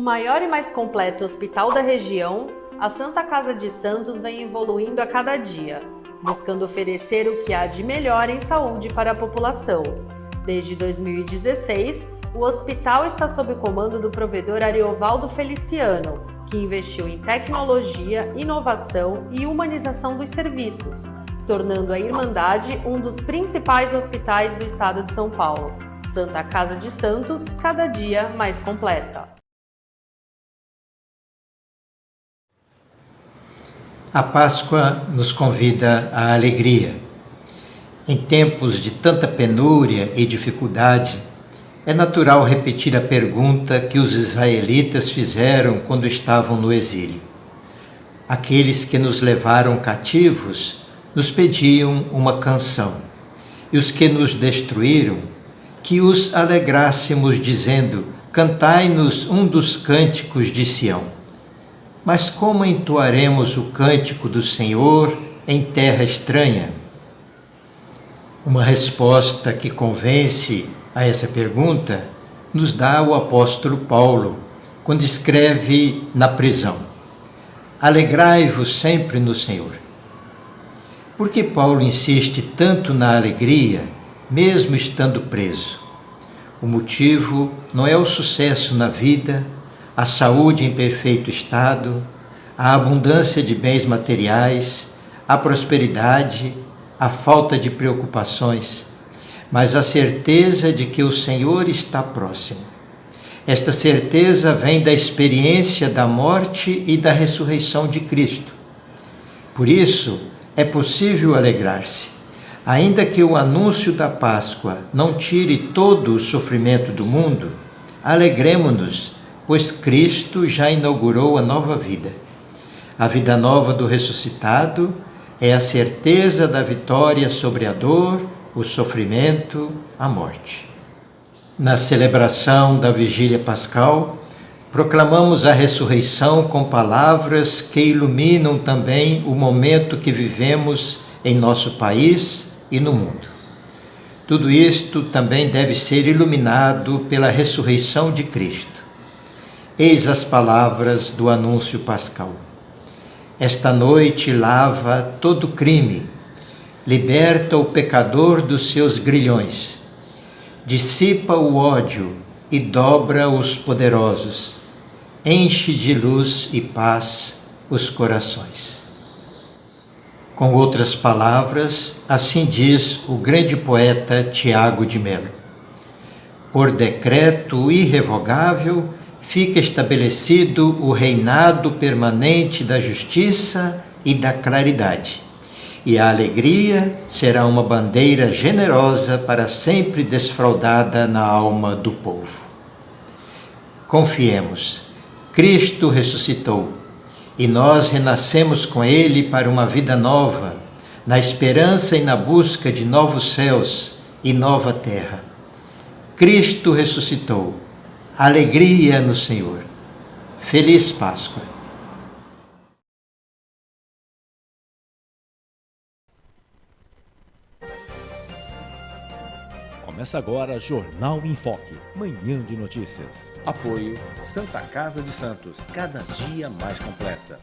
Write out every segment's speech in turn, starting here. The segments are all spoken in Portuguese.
O maior e mais completo hospital da região, a Santa Casa de Santos vem evoluindo a cada dia, buscando oferecer o que há de melhor em saúde para a população. Desde 2016, o hospital está sob o comando do provedor Ariovaldo Feliciano, que investiu em tecnologia, inovação e humanização dos serviços, tornando a Irmandade um dos principais hospitais do estado de São Paulo. Santa Casa de Santos, cada dia mais completa. A Páscoa nos convida à alegria. Em tempos de tanta penúria e dificuldade, é natural repetir a pergunta que os israelitas fizeram quando estavam no exílio. Aqueles que nos levaram cativos nos pediam uma canção, e os que nos destruíram, que os alegrássemos, dizendo: Cantai-nos um dos cânticos de Sião. Mas como entoaremos o cântico do Senhor em terra estranha? Uma resposta que convence a essa pergunta nos dá o apóstolo Paulo, quando escreve na prisão: Alegrai-vos sempre no Senhor. Por que Paulo insiste tanto na alegria, mesmo estando preso? O motivo não é o sucesso na vida, a saúde em perfeito estado, a abundância de bens materiais, a prosperidade, a falta de preocupações, mas a certeza de que o Senhor está próximo. Esta certeza vem da experiência da morte e da ressurreição de Cristo. Por isso, é possível alegrar-se. Ainda que o anúncio da Páscoa não tire todo o sofrimento do mundo, alegremos-nos pois Cristo já inaugurou a nova vida. A vida nova do ressuscitado é a certeza da vitória sobre a dor, o sofrimento, a morte. Na celebração da Vigília Pascal, proclamamos a ressurreição com palavras que iluminam também o momento que vivemos em nosso país e no mundo. Tudo isto também deve ser iluminado pela ressurreição de Cristo. Eis as palavras do anúncio pascal. Esta noite lava todo crime, liberta o pecador dos seus grilhões, dissipa o ódio e dobra os poderosos, enche de luz e paz os corações. Com outras palavras, assim diz o grande poeta Tiago de Melo. Por decreto irrevogável, fica estabelecido o reinado permanente da justiça e da claridade. E a alegria será uma bandeira generosa para sempre desfraldada na alma do povo. Confiemos, Cristo ressuscitou e nós renascemos com Ele para uma vida nova, na esperança e na busca de novos céus e nova terra. Cristo ressuscitou alegria no Senhor. Feliz Páscoa! Começa agora Jornal em Foque, manhã de notícias. Apoio Santa Casa de Santos, cada dia mais completa.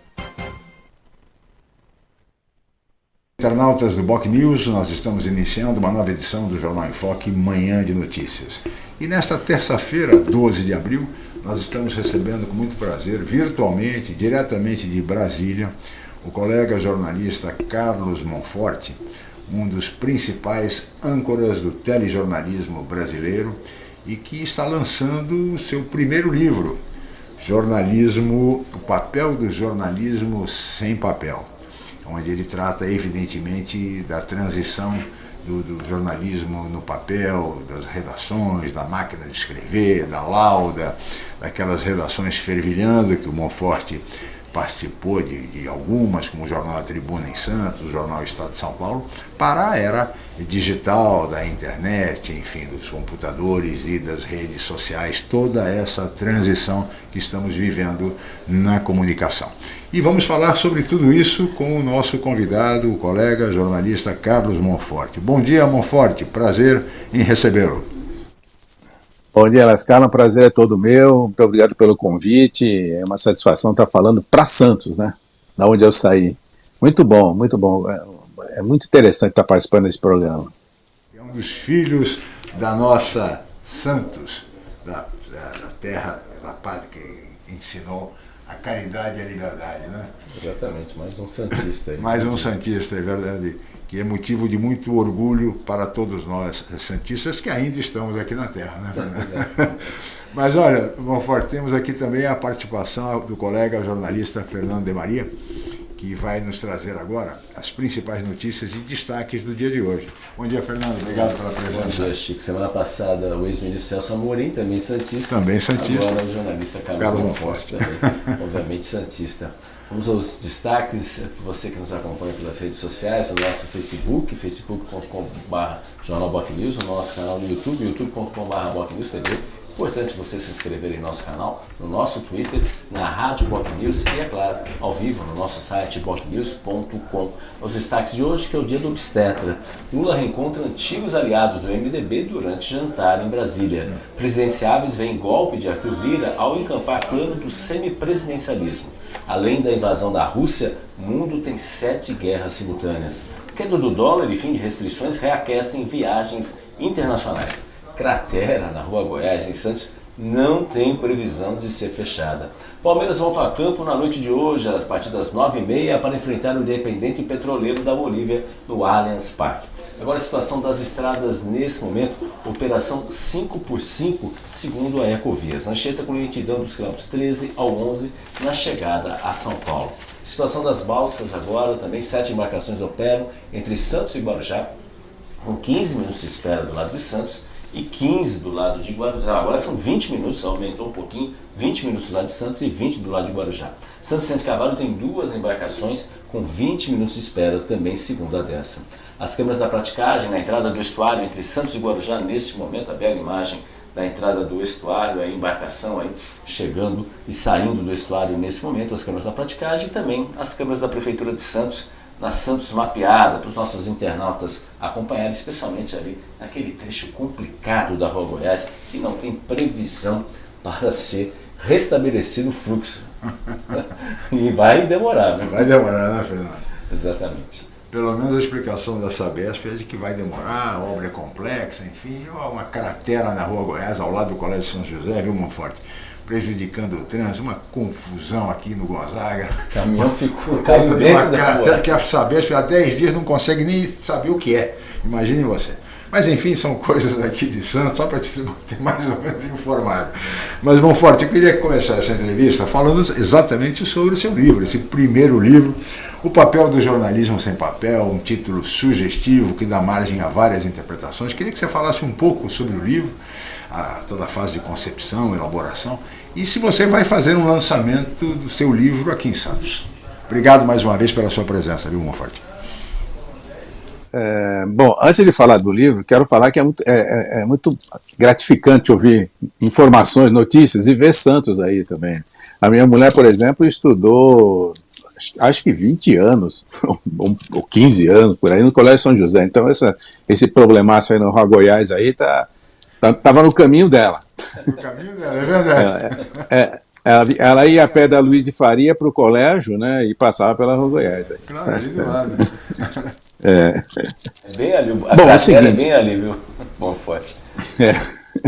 Internautas do Boc News, nós estamos iniciando uma nova edição do Jornal em Foque, manhã de notícias. E nesta terça-feira, 12 de abril, nós estamos recebendo com muito prazer, virtualmente, diretamente de Brasília, o colega jornalista Carlos Monforte, um dos principais âncoras do telejornalismo brasileiro e que está lançando o seu primeiro livro, Jornalismo, o papel do jornalismo sem papel, onde ele trata evidentemente da transição do, do, jornalismo no papel, das redações, da máquina de escrever, da lauda, daquelas redações fervilhando que o Monforte participou de, de, algumas, como o Jornal A Tribuna em Santos, o Jornal Estado de São Paulo, para a era digital, da internet, enfim, dos computadores e das redes sociais, toda essa transição que estamos vivendo na comunicação. E vamos falar sobre tudo isso com o nosso convidado, o colega jornalista Carlos Monforte. Bom dia, Monforte, prazer em recebê-lo. Bom dia, Lascala, um prazer é todo meu, muito obrigado pelo convite, é uma satisfação estar falando para Santos, né, da onde eu saí. Muito bom, muito bom, é, é muito interessante estar participando desse programa. É um dos filhos da nossa Santos, da, da, da terra, da pátria que ensinou a caridade e a liberdade, né? Exatamente, mais um Santista. Aí. mais um Santista, é verdade que é motivo de muito orgulho para todos nós santistas que ainda estamos aqui na Terra. Né? Mas olha, Monfort, temos aqui também a participação do colega jornalista Fernando de Maria, que vai nos trazer agora as principais notícias e destaques do dia de hoje. Bom dia, Fernando. Obrigado pela presença. Bom dia, Chico. Semana passada, o ex-ministro Celso Amorim, também Santista. Também Santista. Agora o jornalista Carlos, Carlos Monfort, também, obviamente Santista. Vamos aos destaques, você que nos acompanha pelas redes sociais, no nosso Facebook, facebook.com.br jornalbocnews, no nosso canal no YouTube, youtube.com.br TV Importante você se inscrever em nosso canal, no nosso Twitter, na Rádio Boc News e, é claro, ao vivo no nosso site bocnews.com. Os destaques de hoje, que é o dia do obstetra. Lula reencontra antigos aliados do MDB durante jantar em Brasília. Presidenciáveis veem golpe de Arthur Lira ao encampar plano do semipresidencialismo. Além da invasão da Rússia, o mundo tem sete guerras simultâneas. Queda do dólar e fim de restrições reaquecem viagens internacionais cratera na Rua Goiás, em Santos, não tem previsão de ser fechada. Palmeiras volta a campo na noite de hoje, a partir das 9h30, para enfrentar o Independente Petroleiro da Bolívia no Allianz Parque. Agora a situação das estradas nesse momento, operação 5 por 5 segundo a Ecovias. Anchieta com lentidão dos quilômetros 13 ao 11 na chegada a São Paulo. Situação das balsas agora, também sete embarcações operam entre Santos e Guarujá, com 15 minutos de espera do lado de Santos e 15 do lado de Guarujá. Agora são 20 minutos, aumentou um pouquinho, 20 minutos do lado de Santos e 20 do lado de Guarujá. Santos Centro Cavalo tem duas embarcações com 20 minutos de espera também, segundo a dessa. As câmeras da praticagem na entrada do estuário entre Santos e Guarujá, neste momento, a bela imagem da entrada do estuário, a embarcação aí chegando e saindo do estuário nesse momento, as câmeras da praticagem e também as câmeras da Prefeitura de Santos na Santos Mapeada, para os nossos internautas acompanharem, especialmente ali naquele trecho complicado da Rua Goiás, que não tem previsão para ser restabelecido o fluxo. e vai demorar, né? Vai demorar, né, Fernando? Exatamente. Pelo menos a explicação da Sabesp é de que vai demorar, a obra é complexa, enfim, uma cratera na Rua Goiás, ao lado do Colégio São José, viu, Monforte? prejudicando o trânsito, uma confusão aqui no Gonzaga. O caminhão ficou caindo dentro da rua. Que a Sabesp há 10 dias não consegue nem saber o que é. Imagine você. Mas enfim, são coisas aqui de Santos, só para te ter mais ou menos informado. Mas, bom, Forte, eu queria começar essa entrevista falando exatamente sobre o seu livro, esse primeiro livro, O Papel do Jornalismo Sem Papel, um título sugestivo que dá margem a várias interpretações. Queria que você falasse um pouco sobre o livro, a, toda a fase de concepção, elaboração, e se você vai fazer um lançamento do seu livro aqui em Santos. Obrigado mais uma vez pela sua presença, viu, Monfort? É, bom, antes de falar do livro, quero falar que é muito, é, é, é muito, gratificante ouvir informações, notícias e ver Santos aí também. A minha mulher, por exemplo, estudou acho que 20 anos, ou 15 anos, por aí, no Colégio São José. Então essa, esse problemaço aí no Rua Goiás aí tá, Estava tá, no caminho dela. No caminho dela, é verdade. É, é, ela, ela, ia a pé da Luiz de Faria para o colégio, né? E passava pela Rua Goiás. Aí. Claro, ali do lado. É. é bem ali. A Bom, é, o seguinte, é bem ali, viu? Bom, forte. É.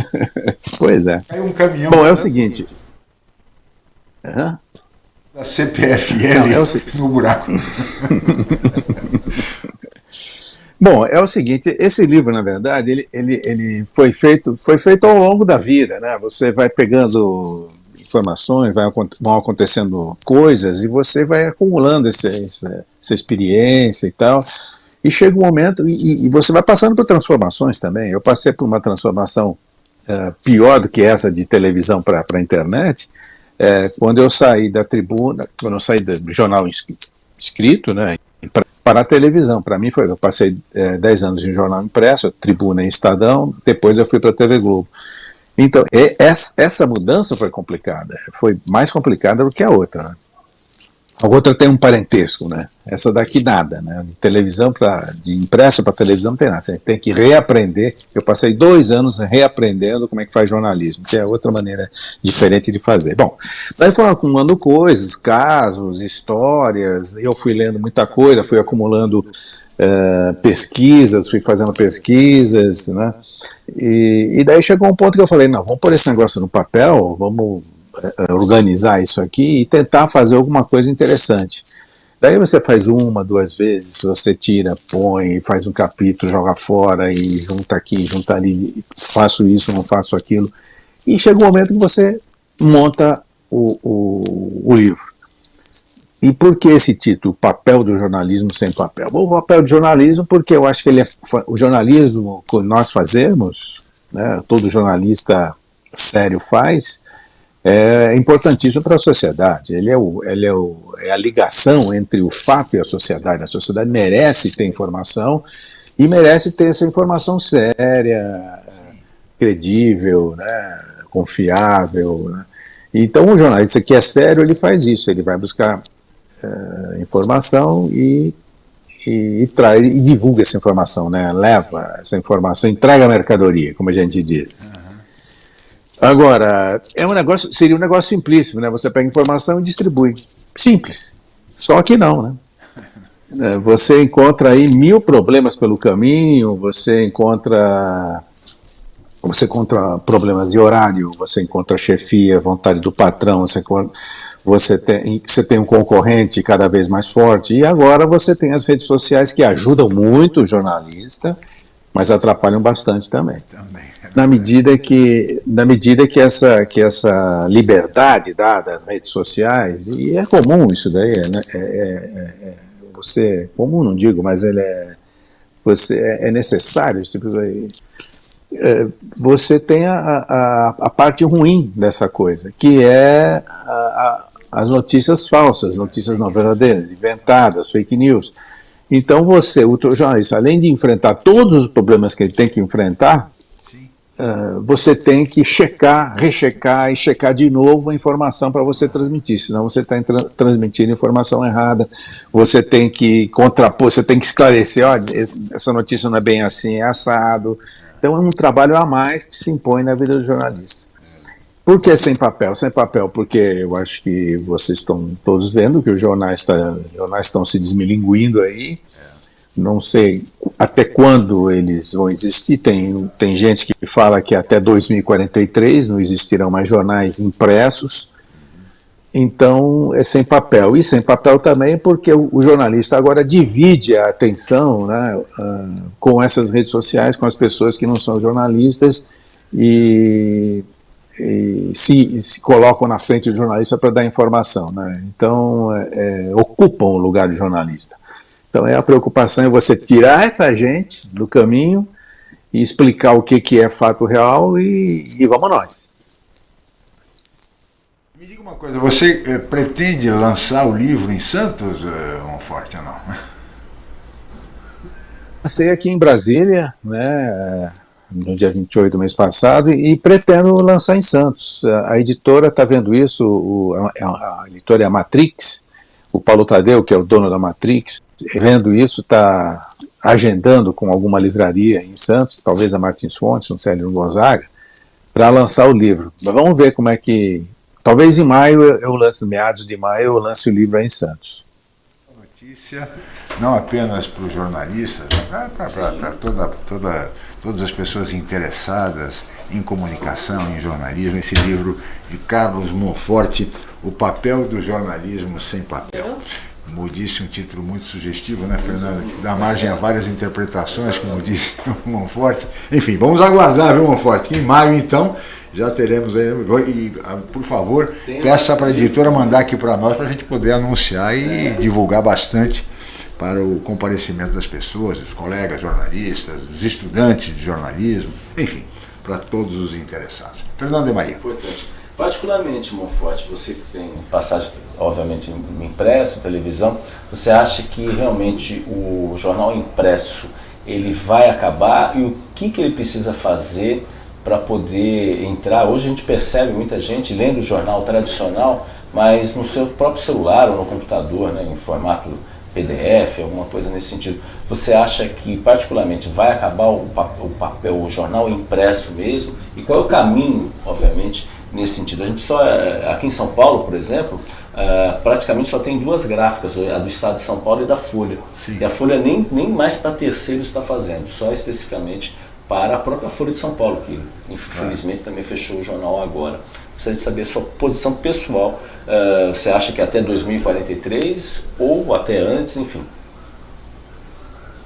pois é. Aí um caminhão. Bom, é o seguinte. Hã? Da CPFL Não, é no buraco. Bom, é o seguinte, esse livro, na verdade, ele, ele, ele foi, feito, foi feito ao longo da vida, né? Você vai pegando informações, vai, vão acontecendo coisas e você vai acumulando esse, essa, essa experiência e tal, e chega um momento, e, e, você vai passando por transformações também. Eu passei por uma transformação uh, pior do que essa de televisão para a internet, é, quando eu saí da tribuna, quando eu saí do jornal escrito, né, para a televisão. Para mim foi, eu passei é, 10 anos em jornal impresso, Tribuna e Estadão, depois eu fui para a TV Globo. Então, essa mudança foi complicada, foi mais complicada do que a outra. Né? A outra tem um parentesco, né? Essa daqui nada, né? De televisão para de impresso para televisão não tem nada. Você tem que reaprender. Eu passei dois anos reaprendendo como é que faz jornalismo, que é outra maneira diferente de fazer. Bom, daí foi acumulando coisas, casos, histórias. Eu fui lendo muita coisa, fui acumulando uh, pesquisas, fui fazendo pesquisas, né? E, e daí chegou um ponto que eu falei, não, vamos pôr esse negócio no papel, vamos organizar isso aqui e tentar fazer alguma coisa interessante. Daí você faz uma, duas vezes, você tira, põe, faz um capítulo, joga fora e junta aqui, junta ali, faço isso, não faço aquilo. E chega um momento que você monta o, o, o livro. E por que esse título, Papel do Jornalismo Sem Papel? O papel do jornalismo porque eu acho que ele é, o jornalismo que nós fazemos, né, todo jornalista sério faz, é importantíssimo para a sociedade. Ele, é, o, ele é, o, é a ligação entre o fato e a sociedade. A sociedade merece ter informação e merece ter essa informação séria, credível, né, confiável. Né? Então o jornalista que é sério, ele faz isso, ele vai buscar é, informação e, e, e, traz, e divulga essa informação, né? leva essa informação, entrega a mercadoria, como a gente diz. Agora, é um negócio, seria um negócio simplíssimo, né? Você pega informação e distribui. Simples. Só que não, né? É, você encontra aí mil problemas pelo caminho, você encontra você encontra problemas de horário, você encontra chefia, vontade do patrão, você, você, tem, você tem um concorrente cada vez mais forte, e agora você tem as redes sociais que ajudam muito o jornalista, mas atrapalham bastante também. Também na medida que na medida que essa que essa liberdade dada às redes sociais e é comum isso daí né? é, é, é, você comum não digo mas ele é você é, é necessário esse tipo de, é, você tem a, a, a, parte ruim dessa coisa que é a, as notícias falsas notícias não verdadeiras inventadas fake news então você o jornalista além de enfrentar todos os problemas que ele tem que enfrentar Uh, você tem que checar, rechecar e checar de novo a informação para você transmitir, senão você está tra transmitindo informação errada, você tem que contrapor, você tem que esclarecer, olha, essa notícia não é bem assim, é assado. Então é um trabalho a mais que se impõe na vida do jornalista. Por que sem papel? Sem papel porque eu acho que vocês estão todos vendo que os jornais, tá, estão se desmilinguindo aí, não sei até quando eles vão existir. Tem, tem gente que fala que até 2043 não existirão mais jornais impressos. Então, é sem papel. E sem papel também porque o, jornalista agora divide a atenção né, uh, com essas redes sociais, com as pessoas que não são jornalistas e, e se, se, colocam na frente do jornalista para dar informação. Né? Então, é, é, ocupam o lugar do jornalista. Então é a preocupação é você tirar essa gente do caminho e explicar o que, que é fato real e, e vamos nós. Me diga uma coisa, você eh, pretende lançar o livro em Santos, eh, Monforte, ou não? Lancei aqui em Brasília, né, no dia 28 do mês passado, e pretendo lançar em Santos. A editora está vendo isso, o, a, a, editora é a Matrix, o Paulo Tadeu, que é o dono da Matrix, vendo isso, está agendando com alguma livraria em Santos, talvez a Martins Fontes, no Célio Gonzaga, para lançar o livro. Mas vamos ver como é que... Talvez em maio eu lance, meados de maio, eu lance o livro aí em Santos. Notícia, não apenas para os jornalistas, para toda, toda, todas as pessoas interessadas em comunicação, em jornalismo, esse livro de Carlos Monforte, O Papel do Jornalismo Sem Papel. Como disse, um título muito sugestivo, né, Fernando? Que dá margem a várias interpretações, como disse o Monforte. Enfim, vamos aguardar, viu, Monforte? Em maio, então, já teremos aí. E, ah, por favor, peça para a editora mandar aqui para nós, para a gente poder anunciar e divulgar bastante para o comparecimento das pessoas, dos colegas jornalistas, dos estudantes de jornalismo, enfim, para todos os interessados. Fernando de Maria. Importante. Particularmente, Monforte, você que tem passagem, obviamente, impresso, televisão, você acha que realmente o jornal impresso ele vai acabar e o que, que ele precisa fazer para poder entrar? Hoje a gente percebe muita gente lendo o jornal tradicional, mas no seu próprio celular ou no computador, né, em formato PDF, alguma coisa nesse sentido. Você acha que particularmente vai acabar o, o papel, o jornal impresso mesmo? E qual é o caminho, obviamente, nesse sentido? A gente só, eh, aqui em São Paulo, por exemplo, uh, praticamente só tem duas gráficas, a do Estado de São Paulo e da Folha. Sim. E a Folha nem, nem mais para terceiro está fazendo, só especificamente para a própria Folha de São Paulo, que infelizmente também fechou o jornal agora. Gostaria de saber a sua posição pessoal. Você acha que até 2043 ou até antes, enfim?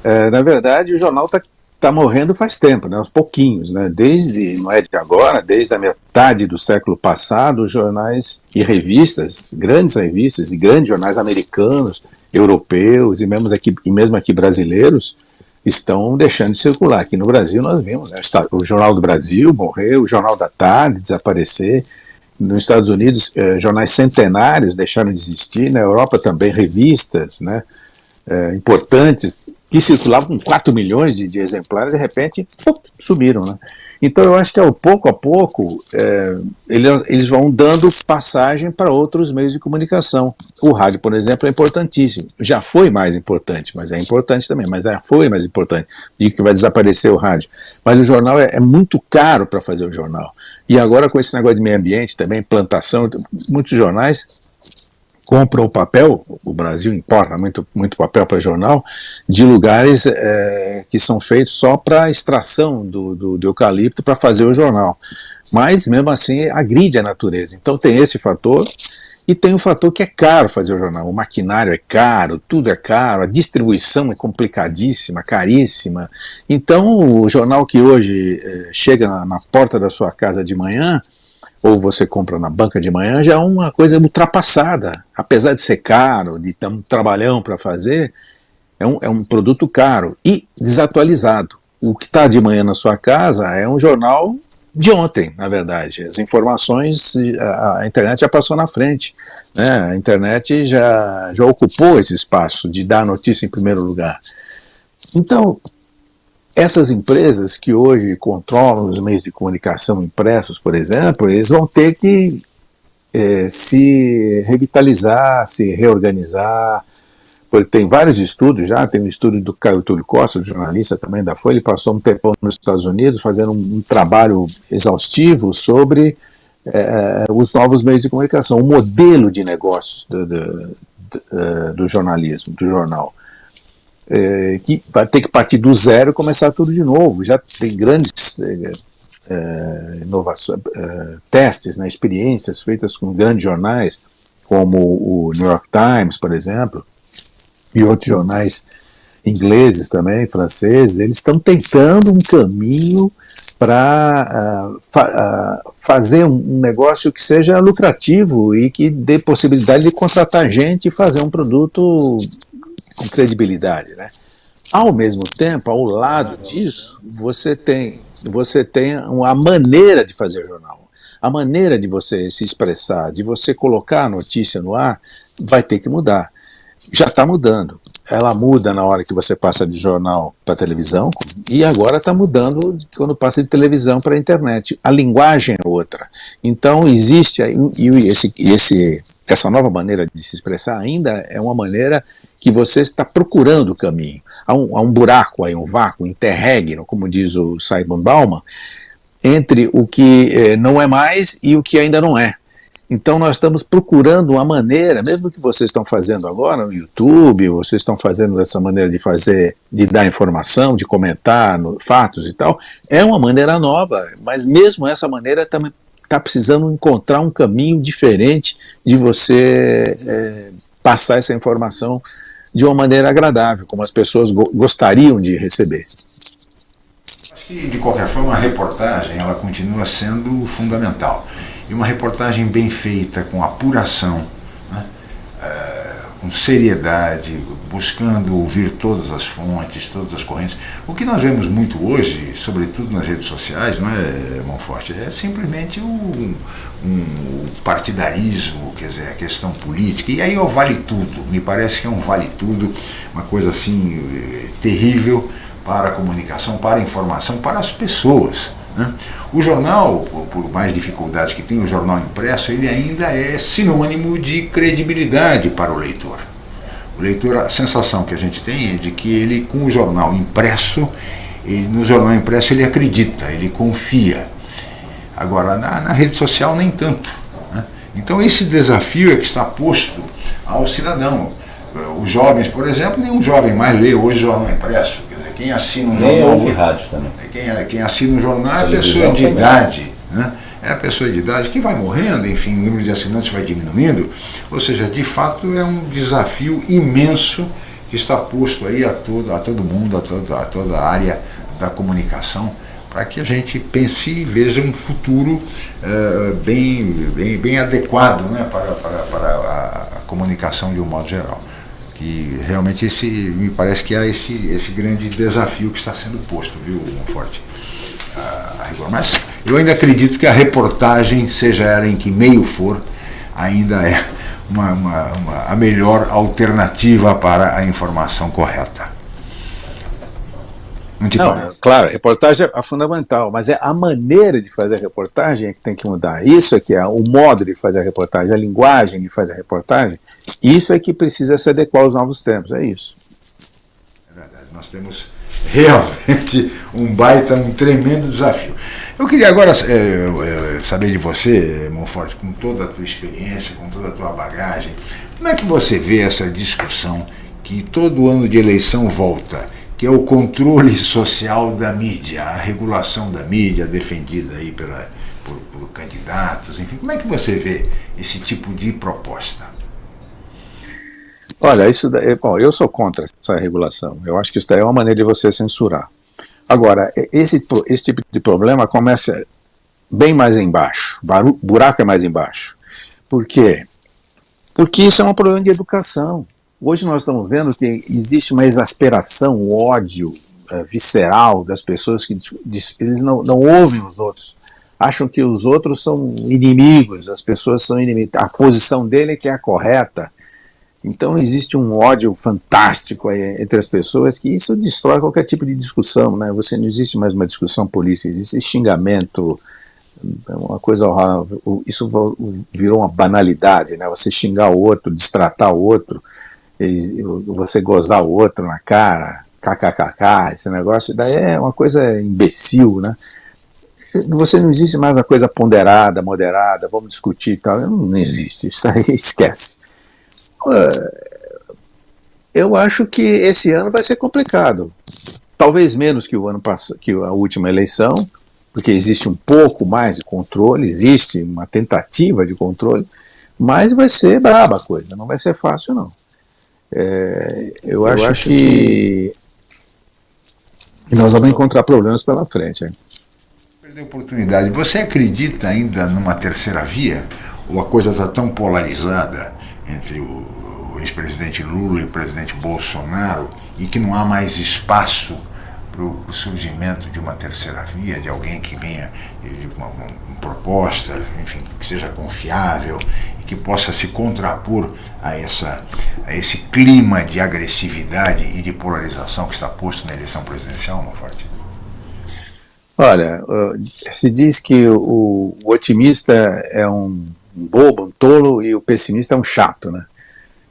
É, na verdade, o jornal está tá morrendo faz tempo, né, aos pouquinhos. Né, desde, não é de agora, desde a metade do século passado, jornais e revistas, grandes revistas e grandes jornais americanos, europeus e mesmo aqui, e mesmo aqui brasileiros, estão deixando de circular. Aqui no Brasil nós vimos né, o Jornal do Brasil morreu, o Jornal da Tarde desaparecer, nos Estados Unidos eh, jornais centenários deixaram de existir, na Europa também revistas né, eh, importantes que circulavam com 4 milhões de, de exemplares, de repente pum, sumiram. Né? Então eu acho que ao pouco a pouco é, eles vão dando passagem para outros meios de comunicação. O rádio, por exemplo, é importantíssimo. Já foi mais importante, mas é importante também, mas já foi mais importante. E que vai desaparecer o rádio. Mas o jornal é, é muito caro para fazer o jornal. E agora com esse negócio de meio ambiente também, plantação, muitos jornais compram o papel, o Brasil importa muito, muito papel para jornal, de lugares é, que são feitos só para extração do, do, do eucalipto para fazer o jornal. Mas, mesmo assim, agride a natureza. Então tem esse fator, e tem o fator que é caro fazer o jornal, o maquinário é caro, tudo é caro, a distribuição é complicadíssima, caríssima. Então o jornal que hoje é, chega na, na porta da sua casa de manhã, ou você compra na banca de manhã, já é uma coisa ultrapassada. Apesar de ser caro, de ter um trabalhão para fazer, é um, é um produto caro e desatualizado. O que está de manhã na sua casa é um jornal de ontem, na verdade. As informações, a, a internet já passou na frente. Né? A internet já, já ocupou esse espaço de dar notícia em primeiro lugar. Então, essas empresas que hoje controlam os meios de comunicação impressos, por exemplo, eles vão ter que é, se revitalizar, se reorganizar, porque tem vários estudos já, tem um estudo do Caio Túlio Costa, jornalista também da Folha, ele passou um tempo nos Estados Unidos fazendo um, um trabalho exaustivo sobre é, os novos meios de comunicação, o modelo de negócios do, do, do, é, do jornalismo, do jornal é, que vai ter que partir do zero e começar tudo de novo. Já tem grandes é, é inovações, é, testes, né, experiências feitas com grandes jornais, como o New York Times, por exemplo, e outros jornais ingleses também, franceses, eles estão tentando um caminho para uh, fa uh, fazer um negócio que seja lucrativo e que dê possibilidade de contratar gente e fazer um produto com credibilidade, né? Ao mesmo tempo, ao lado disso, você tem, você tem a maneira de fazer jornal. A maneira de você se expressar, de você colocar a notícia no ar, vai ter que mudar. Já está mudando. Ela muda na hora que você passa de jornal para televisão, e agora está mudando quando passa de televisão para a internet. A linguagem é outra. Então existe, e esse, esse, essa nova maneira de se expressar ainda é uma maneira que você está procurando o caminho. Há um, há um buraco aí, um vácuo, um interregno, como diz o Simon Bauman, entre o que eh, não é mais e o que ainda não é. Então nós estamos procurando uma maneira, mesmo que vocês estão fazendo agora no YouTube, vocês estão fazendo dessa maneira de fazer, de dar informação, de comentar no, fatos e tal, é uma maneira nova, mas mesmo essa maneira também está precisando encontrar um caminho diferente de você é, passar essa informação de uma maneira agradável, como as pessoas go gostariam de receber. Que, de qualquer forma, a reportagem ela continua sendo fundamental. E uma reportagem bem feita, com apuração, com seriedade, buscando ouvir todas as fontes, todas as correntes. O que nós vemos muito hoje, sobretudo nas redes sociais, não é, Monforte? É simplesmente um, um partidarismo, quer dizer, a questão política. E aí é o vale tudo. Me parece que é um vale tudo, uma coisa assim terrível para a comunicação, para a informação, para as pessoas. Né? O jornal, por mais dificuldades que tem, o jornal impresso, ele ainda é sinônimo de credibilidade para o leitor. O leitor, a sensação que a gente tem é de que ele, com o jornal impresso, ele, no jornal impresso ele acredita, ele confia. Agora, na, na rede social, nem tanto. Né? Então, esse desafio é que está posto ao cidadão. Os jovens, por exemplo, nenhum jovem mais lê hoje jornal impresso. Quem assina um Nem jornal. ouve rádio também. Quem, quem assina um jornal é a pessoa de também. idade. Né? É a pessoa de idade que vai morrendo, enfim, o número de assinantes vai diminuindo. Ou seja, de fato é um desafio imenso que está posto aí a todo, a todo mundo, a toda, a toda a área da comunicação, para que a gente pense e veja um futuro eh, bem, bem, bem adequado né, para, para, para a comunicação de um modo geral. Que realmente esse, me parece que há esse, esse grande desafio que está sendo posto, viu, Monforte? a, a rigor. Mas eu ainda acredito que a reportagem, seja ela em que meio for, ainda é uma, uma, uma, a melhor alternativa para a informação correta. Não te Não, claro, reportagem é fundamental, mas é a maneira de fazer a reportagem é que tem que mudar. Isso é que é o modo de fazer a reportagem, a linguagem de fazer a reportagem, isso é que precisa se adequar aos novos tempos, é isso. É verdade, nós temos realmente um baita, um tremendo desafio. Eu queria agora é, é, saber de você, Monforte, com toda a tua experiência, com toda a tua bagagem, como é que você vê essa discussão que todo ano de eleição volta, que é o controle social da mídia, a regulação da mídia defendida aí pela, por, por candidatos, enfim, como é que você vê esse tipo de proposta? Olha, isso daí, bom, eu sou contra essa regulação. Eu acho que isso daí é uma maneira de você censurar. Agora, esse, esse tipo de problema começa bem mais embaixo. Buraco é mais embaixo. Por quê? Porque isso é um problema de educação. Hoje nós estamos vendo que existe uma exasperação, um ódio é, visceral das pessoas que eles não, não ouvem os outros. Acham que os outros são inimigos, as pessoas são inimigos. A posição dele é que é a correta. Então existe um ódio fantástico entre as pessoas que isso destrói qualquer tipo de discussão, né? Você não existe mais uma discussão política, existe xingamento, uma coisa horrível. Isso virou uma banalidade, né? Você xingar o outro, destratar o outro, você gozar o outro na cara, kkkk, esse negócio, daí é uma coisa imbecil, né? Você não existe mais uma coisa ponderada, moderada, vamos discutir e tal, não existe, isso aí esquece eu acho que esse ano vai ser complicado. Talvez menos que o ano passado, que a última eleição, porque existe um pouco mais de controle, existe uma tentativa de controle, mas vai ser braba a coisa, não vai ser fácil não. É, eu, eu, acho, acho que, que, nós vamos encontrar problemas pela frente. Hein? Perder oportunidade. Você acredita ainda numa terceira via? Ou a coisa está tão polarizada entre o, o ex-presidente Lula e o presidente Bolsonaro e que não há mais espaço para o surgimento de uma terceira via, de alguém que venha de uma, uma, uma proposta, enfim, que seja confiável e que possa se contrapor a, essa, a esse clima de agressividade e de polarização que está posto na eleição presidencial, Monforte? Olha, se diz que o, o otimista é um bobo, um tolo, e o pessimista é um chato, né?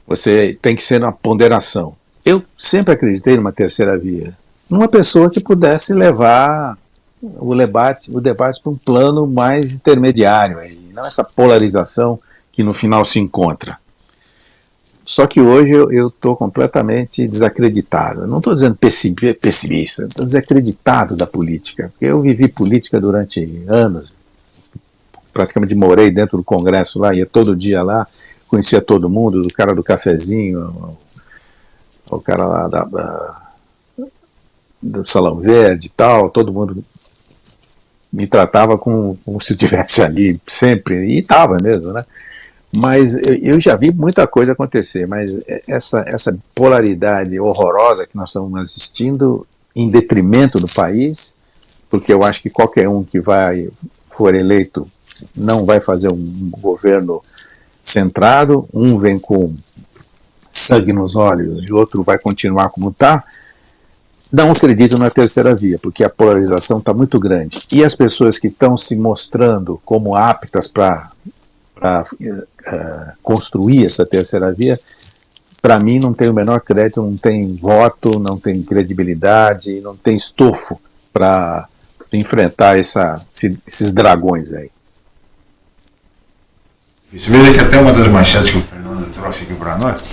Você tem que ser uma ponderação. Eu sempre acreditei numa terceira via, numa pessoa que pudesse levar o debate, o debate para um plano mais intermediário, aí, não essa polarização que no final se encontra. Só que hoje eu estou completamente desacreditado. Não estou dizendo pessimista, estou desacreditado da política. Eu vivi política durante anos, praticamente morei dentro do Congresso lá, ia todo dia lá, conhecia todo mundo, do cara do cafezinho, o, cara lá da, da, do Salão Verde e tal, todo mundo me tratava como, como se estivesse ali sempre, e estava mesmo, né? Mas eu já vi muita coisa acontecer, mas essa, essa polaridade horrorosa que nós estamos assistindo em detrimento do país, porque eu acho que qualquer um que vai for eleito não vai fazer um governo centrado, um vem com sangue nos olhos e o outro vai continuar como está, não acredito na terceira via, porque a polarização está muito grande. E as pessoas que estão se mostrando como aptas para uh, construir essa terceira via, para mim não tem o menor crédito, não tem voto, não tem credibilidade, não tem estofo para enfrentar essa, esses dragões aí. Você veja que até uma das manchetes que o Fernando trouxe aqui para nós,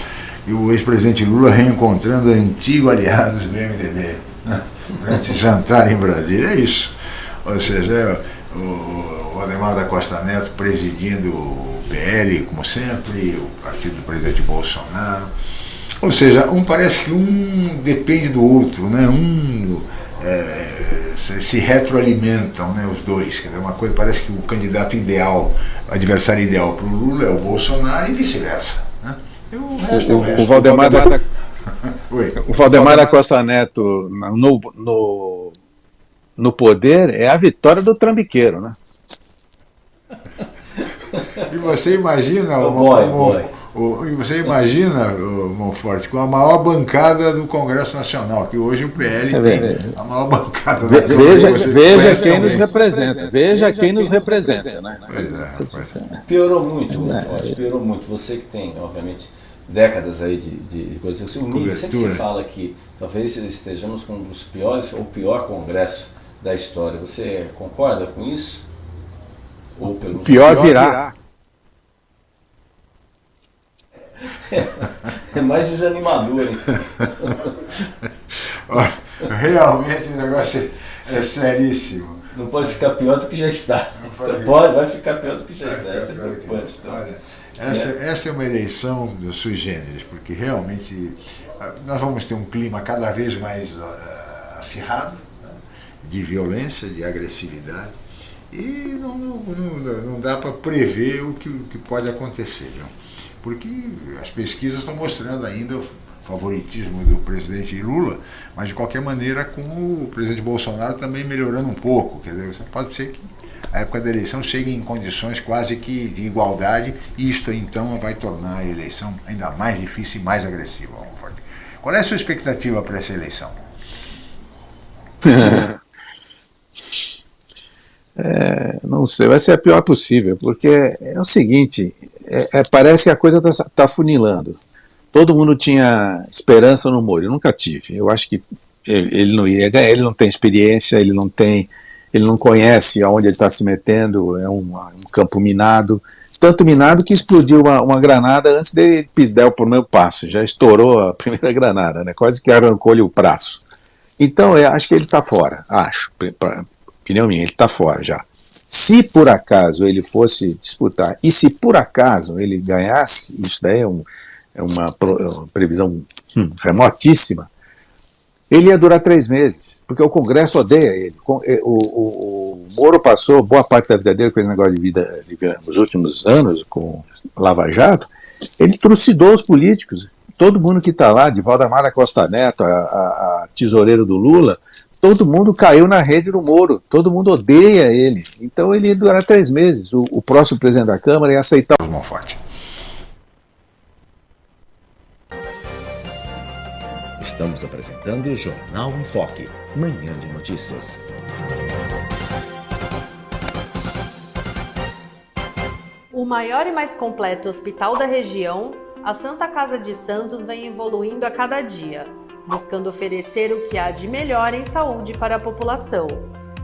e o ex-presidente Lula reencontrando antigos aliados do MDB né, durante jantar em Brasília. É isso. Ou seja, é o, o Ademar da Costa Neto presidindo o PL, como sempre, o partido do presidente Bolsonaro. Ou seja, um parece que um depende do outro, né? um é, se retroalimentam né, os dois. Quer dizer, uma coisa parece que o candidato ideal, o adversário ideal para o Lula é o Bolsonaro e vice-versa. Né? O, resto, o, o, resto, o, Valdemar da, o Valdemar da Costa Neto no, no, no poder é a vitória do trambiqueiro, né? E você imagina, oh, boy, boy. O, você imagina, Monforte, com a maior bancada do Congresso Nacional, que hoje o PL tem a maior bancada. Ve, veja veja quem nos representa, veja quem nos representa. Né? É, piorou muito, Monforte, piorou muito. Você que tem, obviamente, décadas aí de, de, de coisas assim, o nível, sempre se fala que talvez estejamos com um dos piores ou pior congresso da história. Você concorda com isso? Ou pelo pior, pior virá. virá. É mais desanimador, então. Realmente o negócio é, é seríssimo. Não pode ficar pior do que já está. Pode, pode vai ficar pior do que já está. Isso é preocupante. Então. Esta, esta é uma eleição sui generis, porque realmente ah, nós vamos ter um clima cada vez mais uh, acirrado, né, de violência, de agressividade, e não, não, não dá para prever o que, o que pode acontecer. Viu? porque as pesquisas estão mostrando ainda o favoritismo do presidente Lula, mas de qualquer maneira com o presidente Bolsonaro também melhorando um pouco. Quer dizer, pode ser que a época da eleição chegue em condições quase que de igualdade, e isto então vai tornar a eleição ainda mais difícil e mais agressiva. Qual é a sua expectativa para essa eleição? É, não sei, vai ser a pior possível, porque é o seguinte, é, é, parece que a coisa está tá funilando. Todo mundo tinha esperança no Moro, eu nunca tive. Eu acho que ele, ele não iria ganhar, ele não tem experiência, ele não tem, ele não conhece aonde ele está se metendo, é um, um, campo minado, tanto minado que explodiu uma, uma granada antes dele dar o primeiro passo, já estourou a primeira granada, né? quase que arrancou-lhe o braço. Então, eu acho que ele está fora, acho, pra, opinião minha, ele está fora já. Se por acaso ele fosse disputar, e se por acaso ele ganhasse, isso daí é, um, é uma, é uma, previsão hum, remotíssima, ele ia durar três meses, porque o Congresso odeia ele. O, o, o Moro passou boa parte da vida dele com esse negócio de vida, nos últimos anos, com Lava Jato, ele trucidou os políticos. Todo mundo que está lá, de Valdemar Costa Neto, a, a, a tesoureiro do Lula, todo mundo caiu na rede do Moro, todo mundo odeia ele. Então ele ia durar três meses. O, o próximo presidente da Câmara ia aceitar o Estamos apresentando o Jornal em Foque, manhã de notícias. O maior e mais completo hospital da região, a Santa Casa de Santos vem evoluindo a cada dia buscando oferecer o que há de melhor em saúde para a população.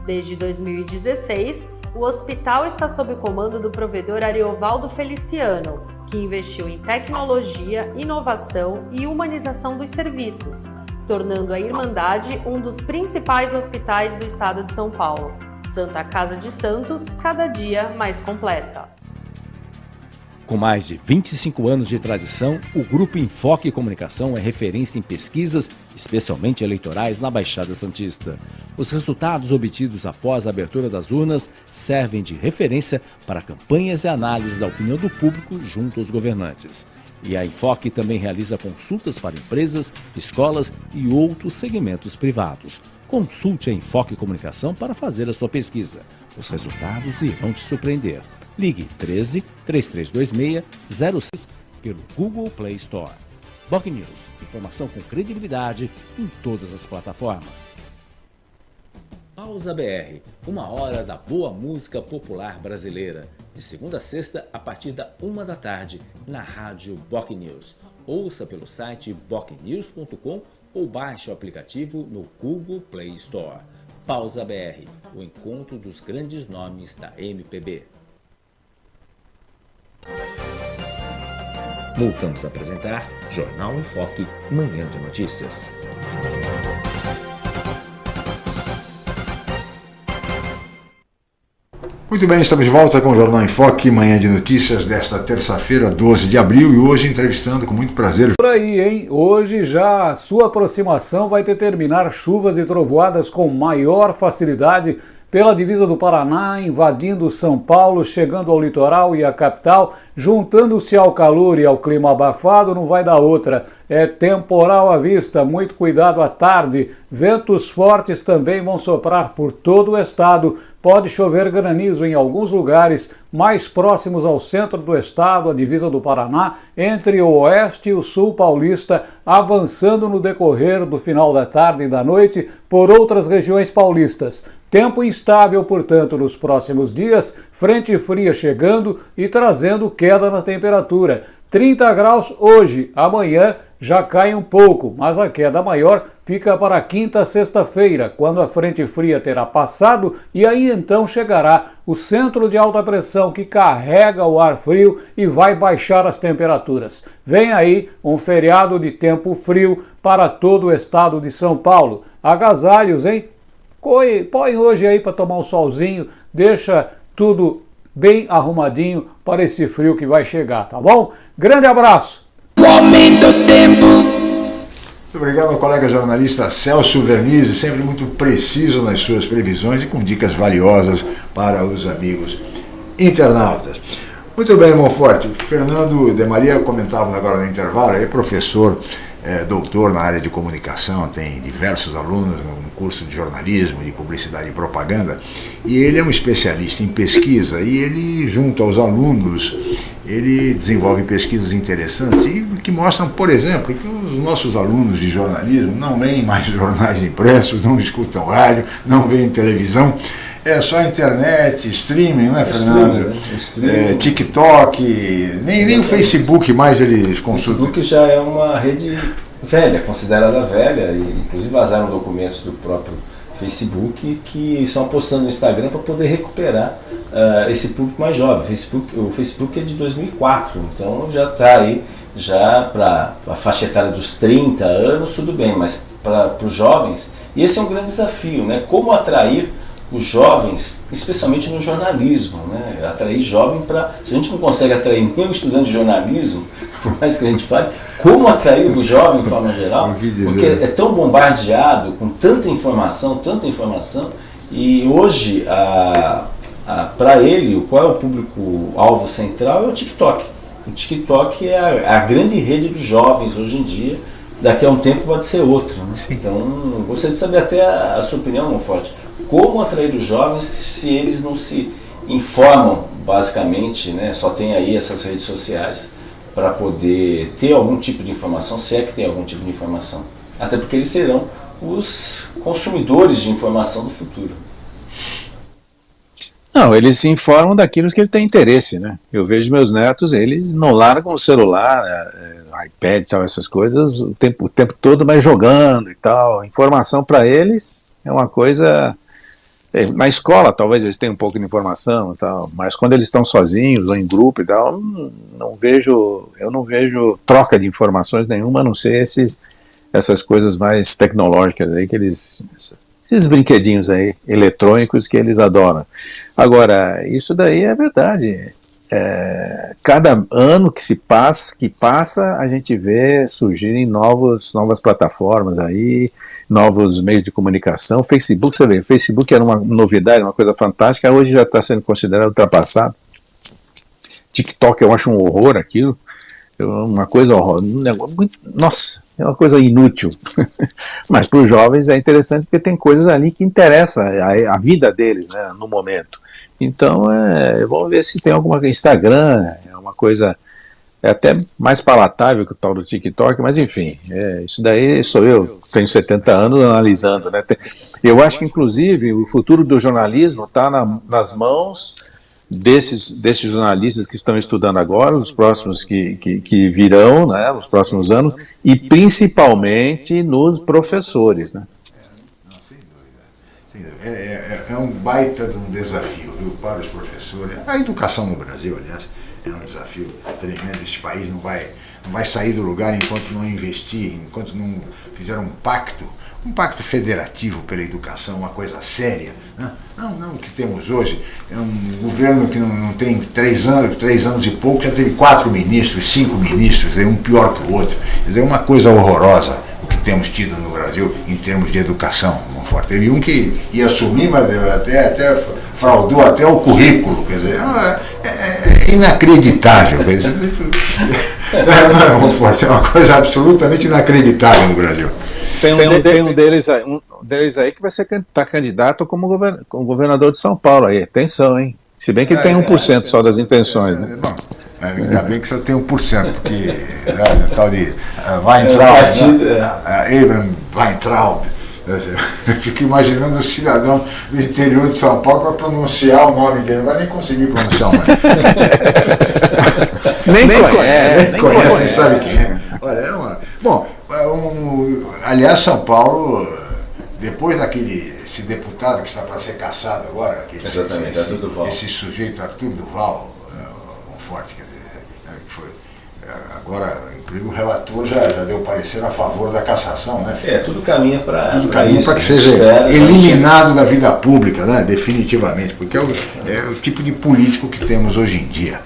Desde 2016, o hospital está sob o comando do provedor Ariovaldo Feliciano, que investiu em tecnologia, inovação e humanização dos serviços, tornando a Irmandade um dos principais hospitais do estado de São Paulo. Santa Casa de Santos, cada dia mais completa. Com mais de 25 anos de tradição, o Grupo Enfoque Comunicação é referência em pesquisas, especialmente eleitorais, na Baixada Santista. Os resultados obtidos após a abertura das urnas servem de referência para campanhas e análises da opinião do público junto aos governantes. E a Enfoque também realiza consultas para empresas, escolas e outros segmentos privados. Consulte a Enfoque Comunicação para fazer a sua pesquisa. Os resultados irão te surpreender. Ligue 13 3326 06 pelo Google Play Store. Boc News, informação com credibilidade em todas as plataformas. Pausa BR, uma hora da boa música popular brasileira. De segunda a sexta, a partir da uma da tarde, na rádio Boc News. Ouça pelo site bocnews.com ou baixe o aplicativo no Google Play Store. Pausa BR, o encontro dos grandes nomes da MPB. Voltamos a apresentar Jornal em Foque, Manhã de Notícias. Muito bem, estamos de volta com o Jornal em Foque, manhã de notícias desta terça-feira, 12 de abril, e hoje entrevistando com muito prazer. Por aí, hein? Hoje já a sua aproximação vai determinar chuvas e trovoadas com maior facilidade pela divisa do Paraná, invadindo São Paulo, chegando ao litoral e à capital, juntando-se ao calor e ao clima abafado, não vai dar outra. É temporal à vista, muito cuidado à tarde. Ventos fortes também vão soprar por todo o estado. Pode chover granizo em alguns lugares mais próximos ao centro do estado, a divisa do Paraná, entre o oeste e o sul paulista, avançando no decorrer do final da tarde e da noite por outras regiões paulistas. Tempo instável, portanto, nos próximos dias, frente fria chegando e trazendo queda na temperatura. 30 graus hoje, amanhã já cai um pouco, mas a queda maior fica para quinta sexta-feira, quando a frente fria terá passado e aí então chegará o centro de alta pressão que carrega o ar frio e vai baixar as temperaturas. Vem aí um feriado de tempo frio para todo o estado de São Paulo. Agasalhos, hein? Põe, hoje aí para tomar um solzinho, deixa tudo bem arrumadinho para esse frio que vai chegar, tá bom? Grande abraço! O tempo. Muito obrigado ao colega jornalista Celso Vernizzi, sempre muito preciso nas suas previsões e com dicas valiosas para os amigos internautas. Muito bem, Monforte. Fernando de Maria comentava agora no intervalo, é professor é doutor na área de comunicação, tem diversos alunos no curso de jornalismo, de publicidade e propaganda, e ele é um especialista em pesquisa e ele, junto aos alunos, ele desenvolve pesquisas interessantes e que mostram, por exemplo, que os nossos alunos de jornalismo não leem mais jornais impressos, não escutam rádio, não veem televisão, é só internet, streaming, né, Fernando? Streaming, né? É, TikTok, nem, nem o Facebook mais eles consultam. O Facebook já é uma rede velha, considerada velha, e inclusive vazaram documentos do próprio Facebook que estão apostando no Instagram para poder recuperar uh, esse público mais jovem. O Facebook, o Facebook é de 2004, então já está aí já para a faixa etária dos 30 anos, tudo bem, mas para os jovens, e esse é um grande desafio, né? Como atrair os jovens, especialmente no jornalismo, né? atrair jovem para. Se a gente não consegue atrair nenhum estudante de jornalismo, por mais que a gente fale, como atrair o jovem de forma geral? Porque é tão bombardeado com tanta informação, tanta informação, e hoje, para ele, qual é o público-alvo central? É o TikTok. O TikTok é a, a, grande rede dos jovens hoje em dia. Daqui a um tempo pode ser outro. Né? Então, gostaria de saber até a, a sua opinião, Monforte como atrair os jovens se eles não se informam, basicamente, né? só tem aí essas redes sociais para poder ter algum tipo de informação, se é que tem algum tipo de informação. Até porque eles serão os consumidores de informação do futuro. Não, eles se informam daquilo que ele tem interesse, né? Eu vejo meus netos, eles não largam o celular, é, é iPad e tal, essas coisas, o tempo, o tempo todo, mas jogando e tal. Informação para eles é uma coisa na escola, talvez eles tenham um pouco de informação tal, mas quando eles estão sozinhos ou em grupo e tal, não, não vejo, eu não vejo troca de informações nenhuma, a não ser esses, essas coisas mais tecnológicas aí que eles, esses brinquedinhos aí eletrônicos que eles adoram. Agora, isso daí é verdade. É, cada ano que se passa, que passa, a gente vê surgirem novos, novas plataformas aí, novos meios de comunicação. Facebook, você vê, Facebook era uma novidade, uma coisa fantástica, hoje já está sendo considerado ultrapassado. TikTok eu acho um horror aquilo, uma coisa horror, um negócio muito, nossa, é uma coisa inútil. Mas para os jovens é interessante porque tem coisas ali que interessam a, a vida deles né, no momento. Então, é, vamos ver se tem alguma Instagram, é uma coisa é até mais palatável que o tal do TikTok, mas enfim, é, isso daí sou eu, tenho 70 anos analisando. Né? Eu acho que, inclusive, o futuro do jornalismo está na, nas mãos desses, desses jornalistas que estão estudando agora, os próximos que, que, que virão, né, os próximos anos, e principalmente nos professores. Né? É, é, é um baita de um desafio viu, para os professores. A educação no Brasil, aliás, é um desafio tremendo. Este país não vai, não vai sair do lugar enquanto não investir, enquanto não fizer um pacto, um pacto federativo pela educação, uma coisa séria. Né? Não, não, o que temos hoje é um governo que não, não, tem três anos, três anos e pouco, já teve quatro ministros, cinco ministros, um pior que o outro. É uma coisa horrorosa o que temos tido no Brasil em termos de educação. Forte. Teve um que ia assumir, mas até, até fraudou até o currículo. Quer dizer, é, é, é inacreditável. Quer dizer, não é muito forte, é uma coisa absolutamente inacreditável no Brasil. Tem um, de, tem um deles, aí, um deles aí que vai ser tá candidato como, govern, como governador de São Paulo aí. Atenção, hein? Se bem que ele é, tem 1% é, só das intenções. Né? Bom, ainda bem que só tem 1%, porque né, tal de uh, Weintraub, né? uh, Abraham Weintraub, eu fico imaginando o cidadão do interior de São Paulo para pronunciar o nome dele, não vai nem conseguir pronunciar o nome. nem, nem conhece, nem conhece, nem sabe quem é. Olha, é uma... Bom, é um... aliás, São Paulo, depois daquele esse deputado que está para ser caçado agora, aquele, Exatamente, esse, Arthur Duval. esse sujeito Arthur Duval, é, um forte, quer dizer, é, que foi, agora Inclusive o relator já, já deu parecer a favor da cassação, né? É, tudo caminha para Tudo caminha para que seja espera, eliminado da vida pública, né? definitivamente, porque é o, é o tipo de político que temos hoje em dia.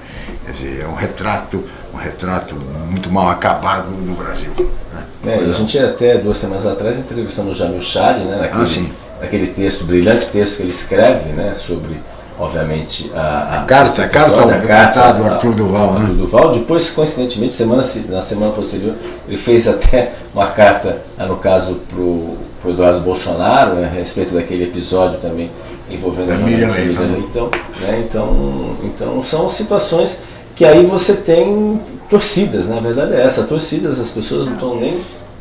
Quer dizer, é um retrato, um retrato muito mal acabado no Brasil. Né? É, a gente até duas semanas atrás entrevistando o Jamil Chad, né, naquele, ah, naquele texto, brilhante texto que ele escreve né, sobre obviamente, a, a, a carta, a carta ao deputado Arthur Duval. Né? Arthur Duval. Depois, coincidentemente, semana, na semana posterior, ele fez até uma carta, ah, no caso, para o Eduardo Bolsonaro, né, a respeito daquele episódio também envolvendo a jornalista Miriam Leitão. Né, então, então, são situações que aí você tem torcidas, né? a verdade é essa, torcidas, as pessoas não estão nem...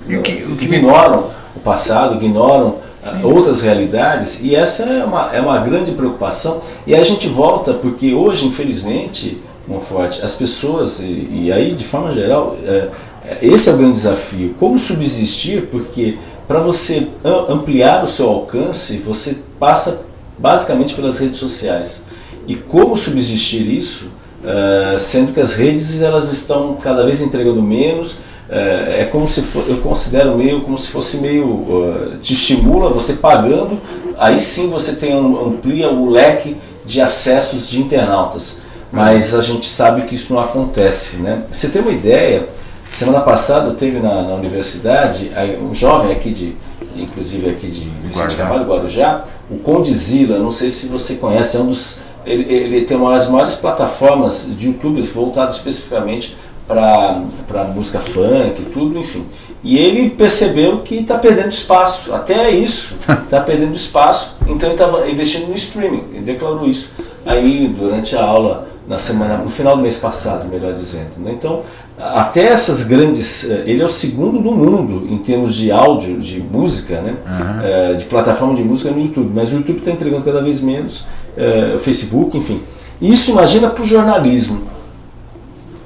O que, o que ignoram o passado, ignoram outras realidades e essa é uma, é uma grande preocupação. E a gente volta porque hoje infelizmente Monforte, as pessoas e, e, aí de forma geral é, é esse é o grande desafio. Como subsistir? Porque para você ampliar o seu alcance você passa basicamente pelas redes sociais. E como subsistir isso? Uh, sendo que as redes elas estão cada vez entregando menos é, é, como se for, eu considero meio como se fosse meio uh, te estimula você pagando aí sim você tem amplia o leque de acessos de internautas. Mas a gente sabe que isso não acontece né? Você tem uma ideia semana passada teve na, na universidade um jovem aqui de inclusive aqui de Vicente Carvalho Guarujá o Condizila não sei se você conhece é um dos ele, ele tem uma das maiores plataformas de YouTube voltado especificamente para música funk, tudo, enfim. E ele percebeu que está perdendo espaço, até isso, está perdendo espaço, então ele estava investindo no streaming, ele declarou isso aí durante a aula, na semana, no final do mês passado, melhor dizendo. Né? Então, até essas grandes, eh, ele é o segundo do mundo em termos de áudio, de música, né? Uhum. de plataforma de música no YouTube, mas o YouTube está entregando cada vez menos, eh, o Facebook, enfim. Isso imagina para o jornalismo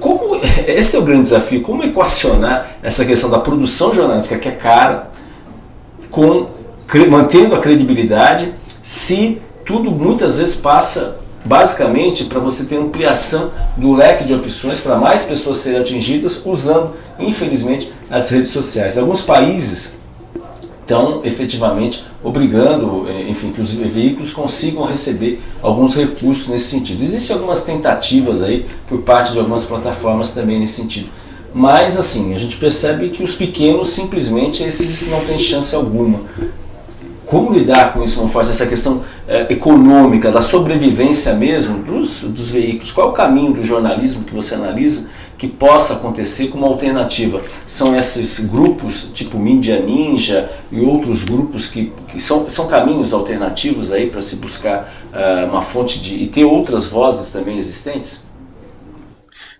como, esse é o grande desafio, como equacionar essa questão da produção jornalística que é cara, com, mantendo a credibilidade, se tudo muitas vezes passa basicamente para você ter ampliação do leque de opções para mais pessoas serem atingidas usando, infelizmente, as redes sociais. Alguns países estão efetivamente obrigando, eh, enfim, que os veículos consigam receber alguns recursos nesse sentido. Existem algumas tentativas aí por parte de algumas plataformas também nesse sentido. Mas assim, a gente percebe que os pequenos simplesmente esses não têm chance alguma. Como lidar com isso, Monforte, essa questão é, econômica, da sobrevivência mesmo dos, dos veículos? Qual é o caminho do jornalismo que você analisa que possa acontecer como alternativa. São esses grupos, tipo Mídia Ninja e outros grupos que, que são, são caminhos alternativos aí para se buscar uh, uma fonte de... e ter outras vozes também existentes?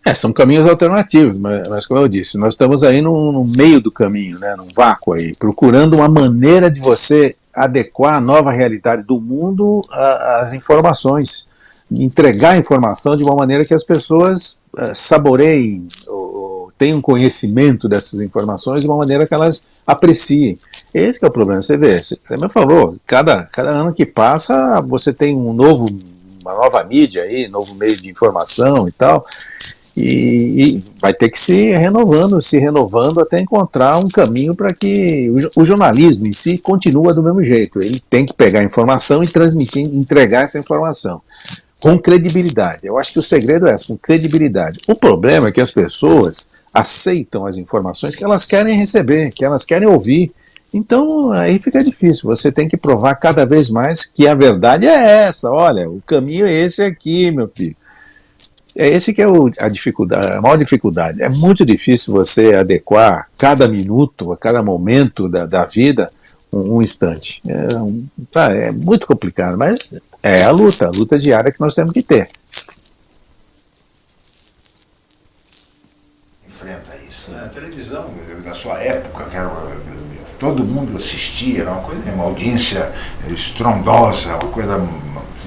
É, são caminhos alternativos, mas, mas, como eu disse, nós estamos aí no, no, meio do caminho, né, num vácuo aí, procurando uma maneira de você adequar a nova realidade do mundo às informações, entregar informação de uma maneira que as pessoas uh, saboreiem ou, tenham conhecimento dessas informações de uma maneira que elas apreciem. Esse é o problema, você vê, você me falou, cada, cada ano que passa você tem um novo, uma nova mídia aí, novo meio de informação e tal, e, e, vai ter que se renovando, se renovando até encontrar um caminho para que o, o, jornalismo em si continua do mesmo jeito. Ele tem que pegar a informação e transmitir, entregar essa informação com credibilidade. Eu acho que o segredo é esse, com credibilidade. O problema é que as pessoas aceitam as informações que elas querem receber, que elas querem ouvir. Então aí fica difícil. Você tem que provar cada vez mais que a verdade é essa. Olha, o caminho é esse aqui, meu filho. É esse que é o, a dificuldade, a maior dificuldade. É muito difícil você adequar cada minuto, a cada momento da, da vida, um, um instante. É, tá, é muito complicado, mas é a luta, a luta diária que nós temos que ter. Enfrenta isso. Né? A televisão, na sua época, que era, todo mundo assistia, era uma coisa, uma audiência estrondosa, uma coisa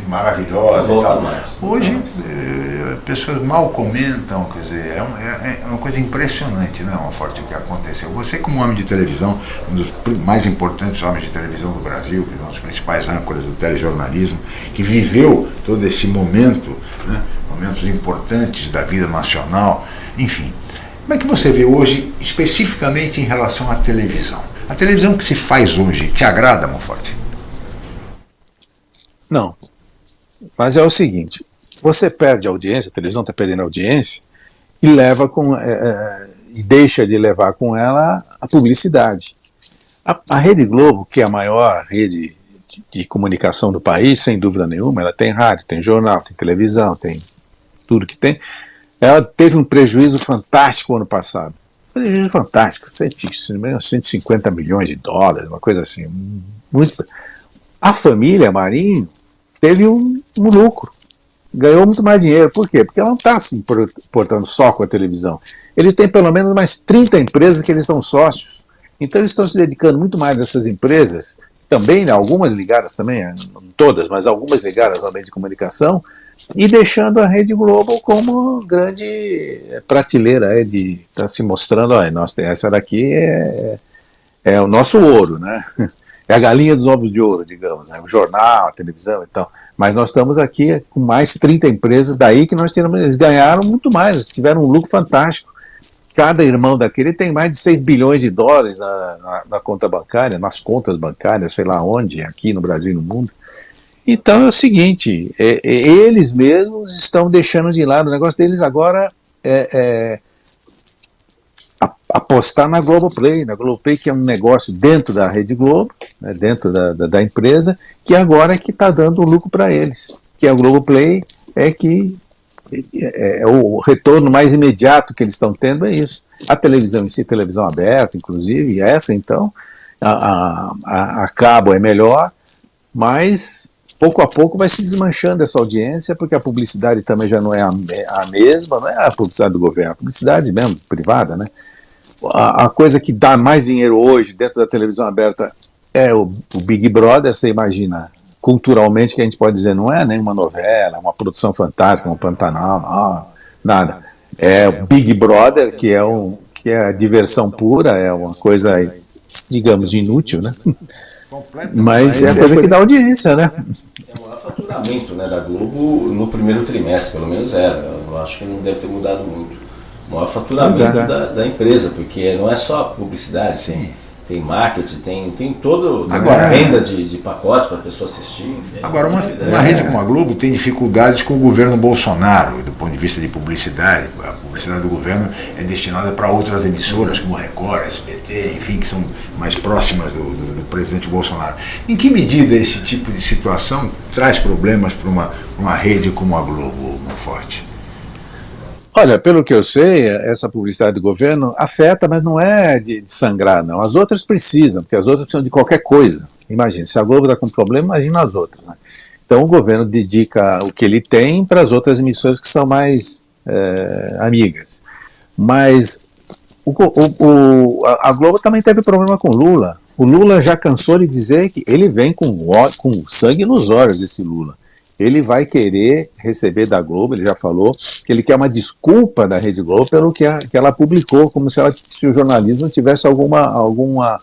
maravilhosa e tal. Mais, Hoje, eh, pessoas mal comentam, quer dizer, é, um, é, é, uma coisa impressionante, né, uma forte o que aconteceu. Você, como homem de televisão, um dos mais importantes homens de televisão do Brasil, que é um dos principais âncoras do telejornalismo, que viveu todo esse momento, né, momentos importantes da vida nacional, enfim. Como é que você vê hoje, especificamente em relação à televisão? A televisão que se faz hoje te agrada, Monforte? Não, mas é o seguinte, você perde audiência, a televisão está perdendo audiência, e leva com é, é, e deixa de levar com ela a publicidade. A, a Rede Globo, que é a maior rede de, de, comunicação do país, sem dúvida nenhuma, ela tem rádio, tem jornal, tem televisão, tem tudo que tem. Ela teve um prejuízo fantástico ano passado. Prejuízo fantástico, 150 milhões de dólares, uma coisa assim. Muito... A família Marinho teve um, um lucro, ganhou muito mais dinheiro. Por quê? Porque ela não está se importando só com a televisão. Eles têm pelo menos mais 30 empresas que eles são sócios. Então eles estão se dedicando muito mais a essas empresas, também, né, algumas ligadas também, eh, não todas, mas algumas ligadas ao meio de comunicação, e deixando a Rede Globo como grande eh, prateleira, é, de tá se mostrando, olha, nossa, essa daqui é, é o nosso ouro, né? é a galinha dos ovos de ouro, digamos, né? o jornal, a televisão e tal. Mas nós estamos aqui com mais 30 empresas, daí que nós tiramos, eles ganharam muito mais, tiveram um lucro fantástico. Cada irmão daquele tem mais de 6 bilhões de dólares na, na, na conta bancária, nas contas bancárias, sei lá onde, aqui no Brasil e no mundo. Então é o seguinte, é, é, eles mesmos estão deixando de lado, o negócio deles agora é, é apostar na Globoplay, na Globoplay que é um negócio dentro da Rede Globo, né, dentro da, da, da, empresa, que agora é que está dando lucro para eles, que a Globoplay é que é, é, o retorno mais imediato que eles estão tendo é isso. A televisão em si, televisão aberta, inclusive, essa então, a, a, a cabo é melhor, mas pouco a pouco vai se desmanchando essa audiência, porque a publicidade também já não é a, a mesma, não é a publicidade do governo, a publicidade mesmo, privada, né? A, a, coisa que dá mais dinheiro hoje dentro da televisão aberta é o, o, Big Brother, você imagina, culturalmente, que a gente pode dizer, não é nenhuma novela, uma produção fantástica, um Pantanal, não, nada. É o Big Brother, que é, um, que é a diversão pura, é uma coisa, digamos, inútil, né? Mas é a coisa que dá audiência, né? É o maior faturamento né, da Globo no primeiro trimestre, pelo menos era. Eu acho que não deve ter mudado muito maior faturamento é. da, da, empresa, porque não é só publicidade, tem, tem marketing, tem, tem toda a venda de, de pacotes para a pessoa assistir. Enfim, agora, uma, uma rede como a Globo tem dificuldades com o governo Bolsonaro, do ponto de vista de publicidade. A publicidade do governo é destinada para outras emissoras, como Record, SBT, enfim, que são mais próximas do, do, do presidente Bolsonaro. Em que medida esse tipo de situação traz problemas para uma, uma rede como a Globo, Monforte? Olha, pelo que eu sei, essa publicidade do governo afeta, mas não é de, de, sangrar, não. As outras precisam, porque as outras precisam de qualquer coisa. Imagina, se a Globo está com problema, imagina as outras. Né? Então o governo dedica o que ele tem para as outras emissoras que são mais é, amigas. Mas o, o, o, a Globo também teve problema com Lula. O Lula já cansou de dizer que ele vem com, com sangue nos olhos desse Lula. Ele vai querer receber da Globo, ele já falou, que ele quer uma desculpa da Rede Globo pelo que, a, que ela publicou, como se, ela, se o jornalismo tivesse alguma, alguma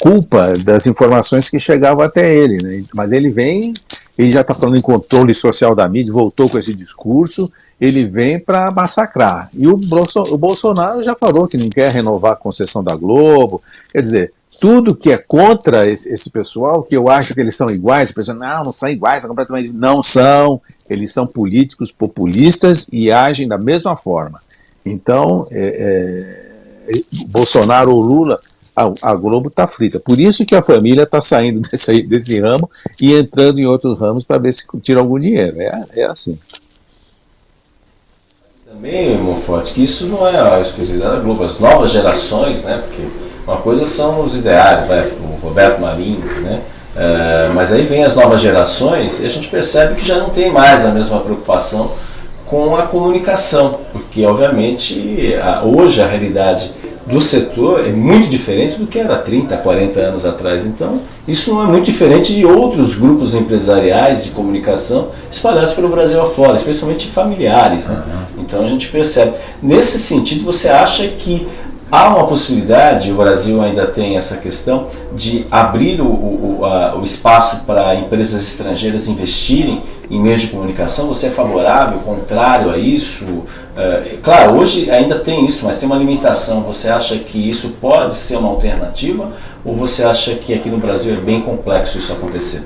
culpa das informações que chegavam até ele. Né? Mas ele vem, ele já está falando em controle social da mídia, voltou com esse discurso, ele vem para massacrar. E o, o Bolsonaro já falou que não quer renovar a concessão da Globo. Quer dizer, tudo que é contra esse, esse, pessoal, que eu acho que eles são iguais, a pessoa, não, não são iguais, são completamente. Não são, eles são políticos populistas e agem da mesma forma. Então, é, é, Bolsonaro ou Lula, a, a Globo está frita. Por isso que a família está saindo desse, desse ramo e entrando em outros ramos para ver se tira algum dinheiro. É, é assim. Também, Monforte, que isso não é a exclusividade da Globo. As novas gerações, né, porque uma coisa são os ideários, vai, o Roberto Marinho, né? É, mas aí vem as novas gerações e a gente percebe que já não tem mais a mesma preocupação com a comunicação, porque obviamente a, hoje a realidade do setor é muito diferente do que era 30, 40 anos atrás. Então, isso não é muito diferente de outros grupos empresariais de comunicação espalhados pelo Brasil afora, especialmente familiares. Né? Então, a gente percebe. Nesse sentido, você acha que Há uma possibilidade, o Brasil ainda tem essa questão, de abrir o, o, a, o espaço para empresas estrangeiras investirem em meios de comunicação? Você é favorável, contrário a isso? É, claro, hoje ainda tem isso, mas tem uma limitação. Você acha que isso pode ser uma alternativa? Ou você acha que aqui no Brasil é bem complexo isso acontecer?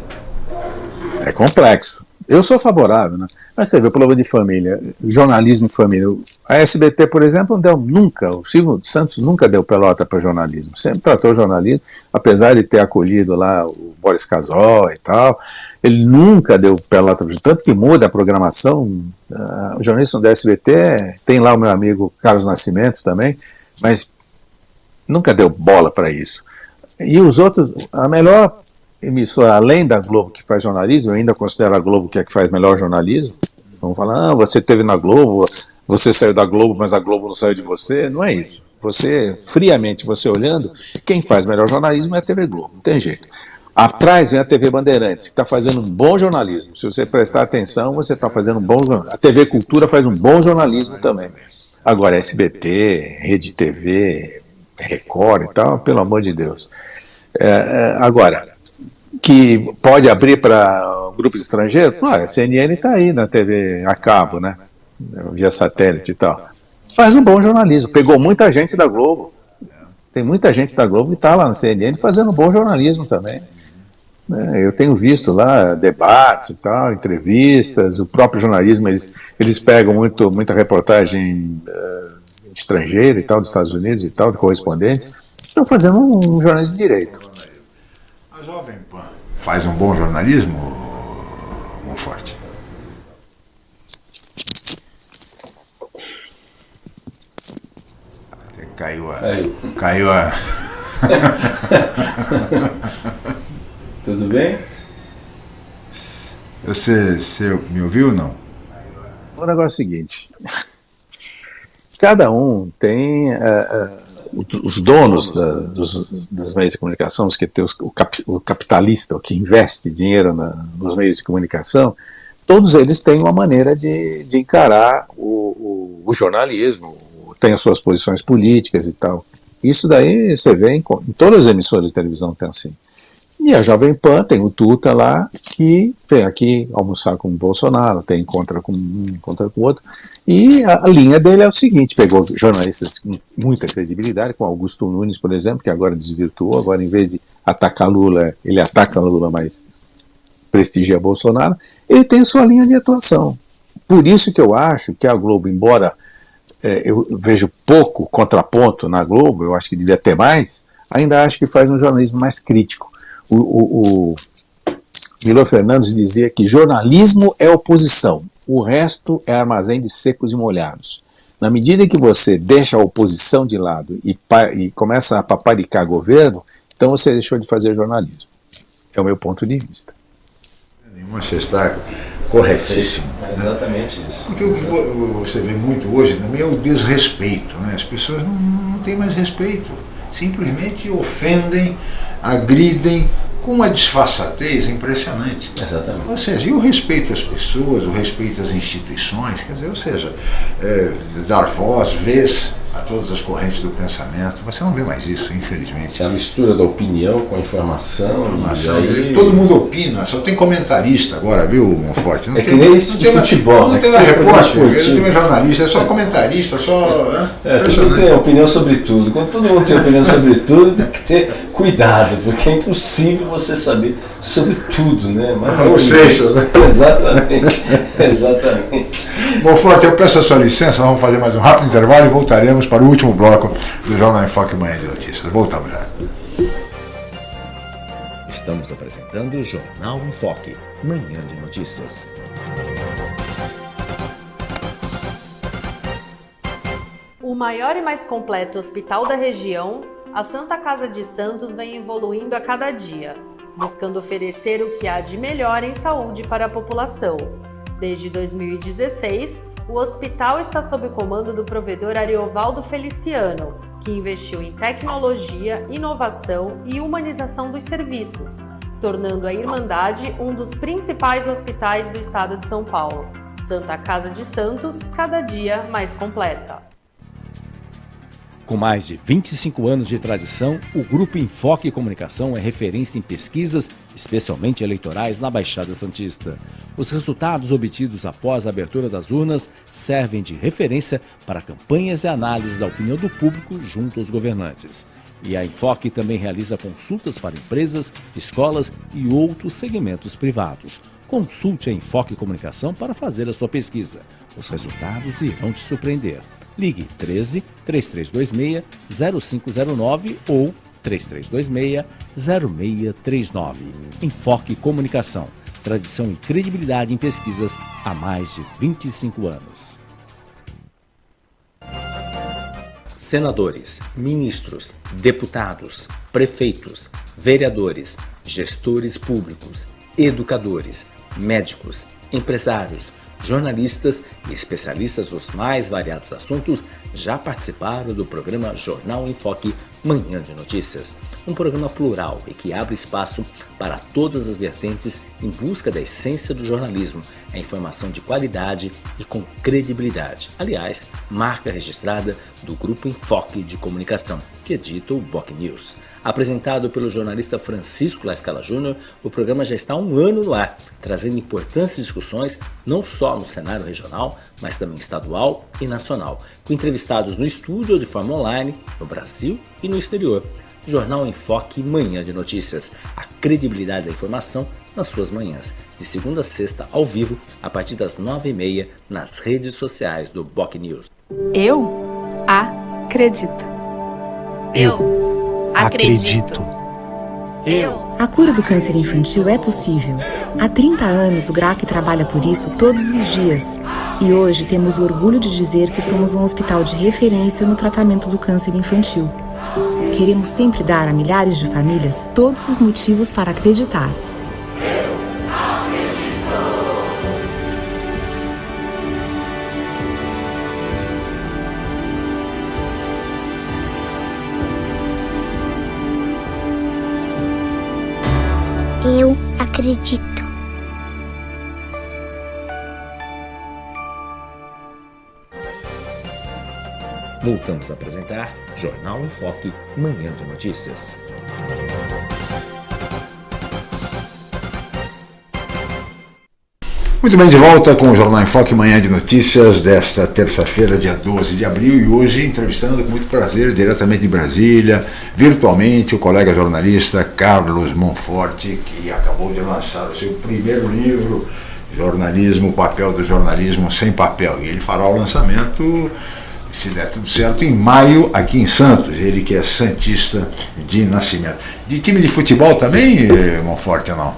É complexo. Eu sou favorável, né? Mas você vê, o problema de família, jornalismo e família. A SBT, por exemplo, não deu nunca, o Silvio Santos nunca deu pelota para jornalismo. Sempre tratou jornalismo, apesar de ter acolhido lá o Boris Casol e tal, ele nunca deu pelota Tanto que muda a programação. Uh, o jornalismo da SBT tem lá o meu amigo Carlos Nascimento também, mas nunca deu bola para isso. E os outros, a melhor emissora, além da Globo que faz jornalismo, eu ainda considero a Globo que é que faz melhor jornalismo. Vamos falar, ah, você teve na Globo, você saiu da Globo, mas a Globo não saiu de você. Não é isso. Você, friamente, você olhando, quem faz melhor jornalismo é a TV Globo, não tem jeito. Atrás vem a TV Bandeirantes, que está fazendo um bom jornalismo. Se você prestar atenção, você está fazendo um bom jornalismo. A TV Cultura faz um bom jornalismo também. Agora, SBT, Rede TV, Record e tal, pelo amor de Deus. É, é, agora, que pode abrir para grupos estrangeiros? Ah, a CNN está aí na TV a cabo, né? Via satélite e tal. Faz um bom jornalismo. Pegou muita gente da Globo. Tem muita gente da Globo que está lá na CNN fazendo bom jornalismo também. É, eu tenho visto lá debates e tal, entrevistas, o próprio jornalismo, eles, eles pegam muito, muita reportagem uh, estrangeira e tal, dos Estados Unidos e tal, de correspondentes, estão fazendo um, um jornalismo de direito. Jovem Pan faz um bom jornalismo, Monforte? Caiu a. Caiu, caiu a. Tudo bem? Você, você me ouviu ou não? O negócio é o seguinte: cada um tem uh, uh, os donos da, dos, dos, meios de comunicação, os que tem os, o, cap, o, capitalista, o que investe dinheiro na, nos meios de comunicação, todos eles têm uma maneira de, de encarar o, o, o, jornalismo, tem as suas posições políticas e tal. Isso daí você vê em, em todas as emissoras de televisão tem assim. E a Jovem Pan tem o Tuta lá, que vem aqui almoçar com o Bolsonaro, tem encontra com um, encontra com outro. E a, a, linha dele é o seguinte: pegou jornalistas com muita credibilidade, como Augusto Nunes, por exemplo, que agora desvirtuou, agora em vez de atacar Lula, ele ataca Lula, mas prestigia Bolsonaro. Ele tem sua linha de atuação. Por isso que eu acho que a Globo, embora é, eu vejo pouco contraponto na Globo, eu acho que devia ter mais, ainda acho que faz um jornalismo mais crítico o, o, o Milo Fernandes dizia que jornalismo é oposição, o resto é armazém de secos e molhados. Na medida que você deixa a oposição de lado e, e começa a paparicar governo, então você deixou de fazer jornalismo. É o meu ponto de vista. Nenhuma, você está corretíssimo. É exatamente isso. Porque o que você vê muito hoje também é o desrespeito. Né? As pessoas não, não têm mais respeito. Simplesmente ofendem, agridem, com uma disfarçatez impressionante. Exatamente. Ou seja, e o respeito às pessoas, o respeito às instituições, quer dizer, ou seja, é, dar voz, vez a todas as correntes do pensamento. Você não vê mais isso, infelizmente. É a mistura da opinião com a informação. informação aí... Todo mundo opina, só tem comentarista agora, viu, Monforte? Não é tem, que nem esse de futebol. Não né? tem mais repórter, não tem jornalista, é só comentarista, só. Né? É, todo mundo tem opinião sobre tudo. Quando todo mundo tem opinião sobre tudo, tem que ter cuidado, porque é impossível você saber sobre tudo, né? Mas, Ou seja, né? Exatamente, exatamente. Monforte, eu peço a sua licença, nós vamos fazer mais um rápido intervalo e voltaremos para o último bloco do Jornal em Foque Manhã de Notícias. Voltamos já. Estamos apresentando o Jornal em Foque, Manhã de Notícias. O maior e mais completo hospital da região, a Santa Casa de Santos vem evoluindo a cada dia, buscando oferecer o que há de melhor em saúde para a população. Desde 2016, o hospital está sob comando do provedor Ariovaldo Feliciano, que investiu em tecnologia, inovação e humanização dos serviços, tornando a Irmandade um dos principais hospitais do estado de São Paulo. Santa Casa de Santos, cada dia mais completa. Com mais de 25 anos de tradição, o Grupo Enfoque Comunicação é referência em pesquisas, especialmente eleitorais, na Baixada Santista. Os resultados obtidos após a abertura das urnas servem de referência para campanhas e análises da opinião do público junto aos governantes. E a Enfoque também realiza consultas para empresas, escolas e outros segmentos privados. Consulte a Enfoque Comunicação para fazer a sua pesquisa. Os resultados irão te surpreender. Ligue 13 3326 0509 ou 3326 0639. Enfoque Comunicação. Tradição e credibilidade em pesquisas há mais de 25 anos. Senadores, ministros, deputados, prefeitos, vereadores, gestores públicos, educadores, médicos, empresários, jornalistas e especialistas dos mais variados assuntos já participaram do programa Jornal em Foque Manhã de Notícias, um programa plural e que abre espaço para todas as vertentes em busca da essência do jornalismo, a informação de qualidade e com credibilidade. Aliás, marca registrada do Grupo Enfoque de Comunicação, que edita o Boc News. Apresentado pelo jornalista Francisco Lascala Júnior, o programa já está há um ano no ar, trazendo importantes discussões não só no cenário regional, mas também estadual e nacional, com entrevistados no estúdio ou de forma online, no Brasil e no exterior. Jornal em Foque Manhã de Notícias, a credibilidade da informação nas suas manhãs, de segunda a sexta ao vivo, a partir das nove e meia, nas redes sociais do Boc News. Eu acredito. Eu acredito. Eu. A cura do câncer infantil é possível. Há 30 anos o GRAC trabalha por isso todos os dias. E hoje temos o orgulho de dizer que somos um hospital de referência no tratamento do câncer infantil. Queremos sempre dar a milhares de famílias todos os motivos para acreditar. Eu acredito. Voltamos a apresentar Jornal em Foque, Manhã de Notícias. Muito bem, de volta com o Jornal em Foque, Manhã de Notícias desta terça-feira, dia 12 de abril, e hoje entrevistando com muito prazer, diretamente de Brasília, virtualmente, o colega jornalista Carlos Monforte, que acabou de lançar o seu primeiro livro, Jornalismo, o papel do jornalismo sem papel. E ele fará o lançamento, se der tudo certo, em maio, aqui em Santos. Ele que é Santista de nascimento. De time de futebol também, Monforte, ou não?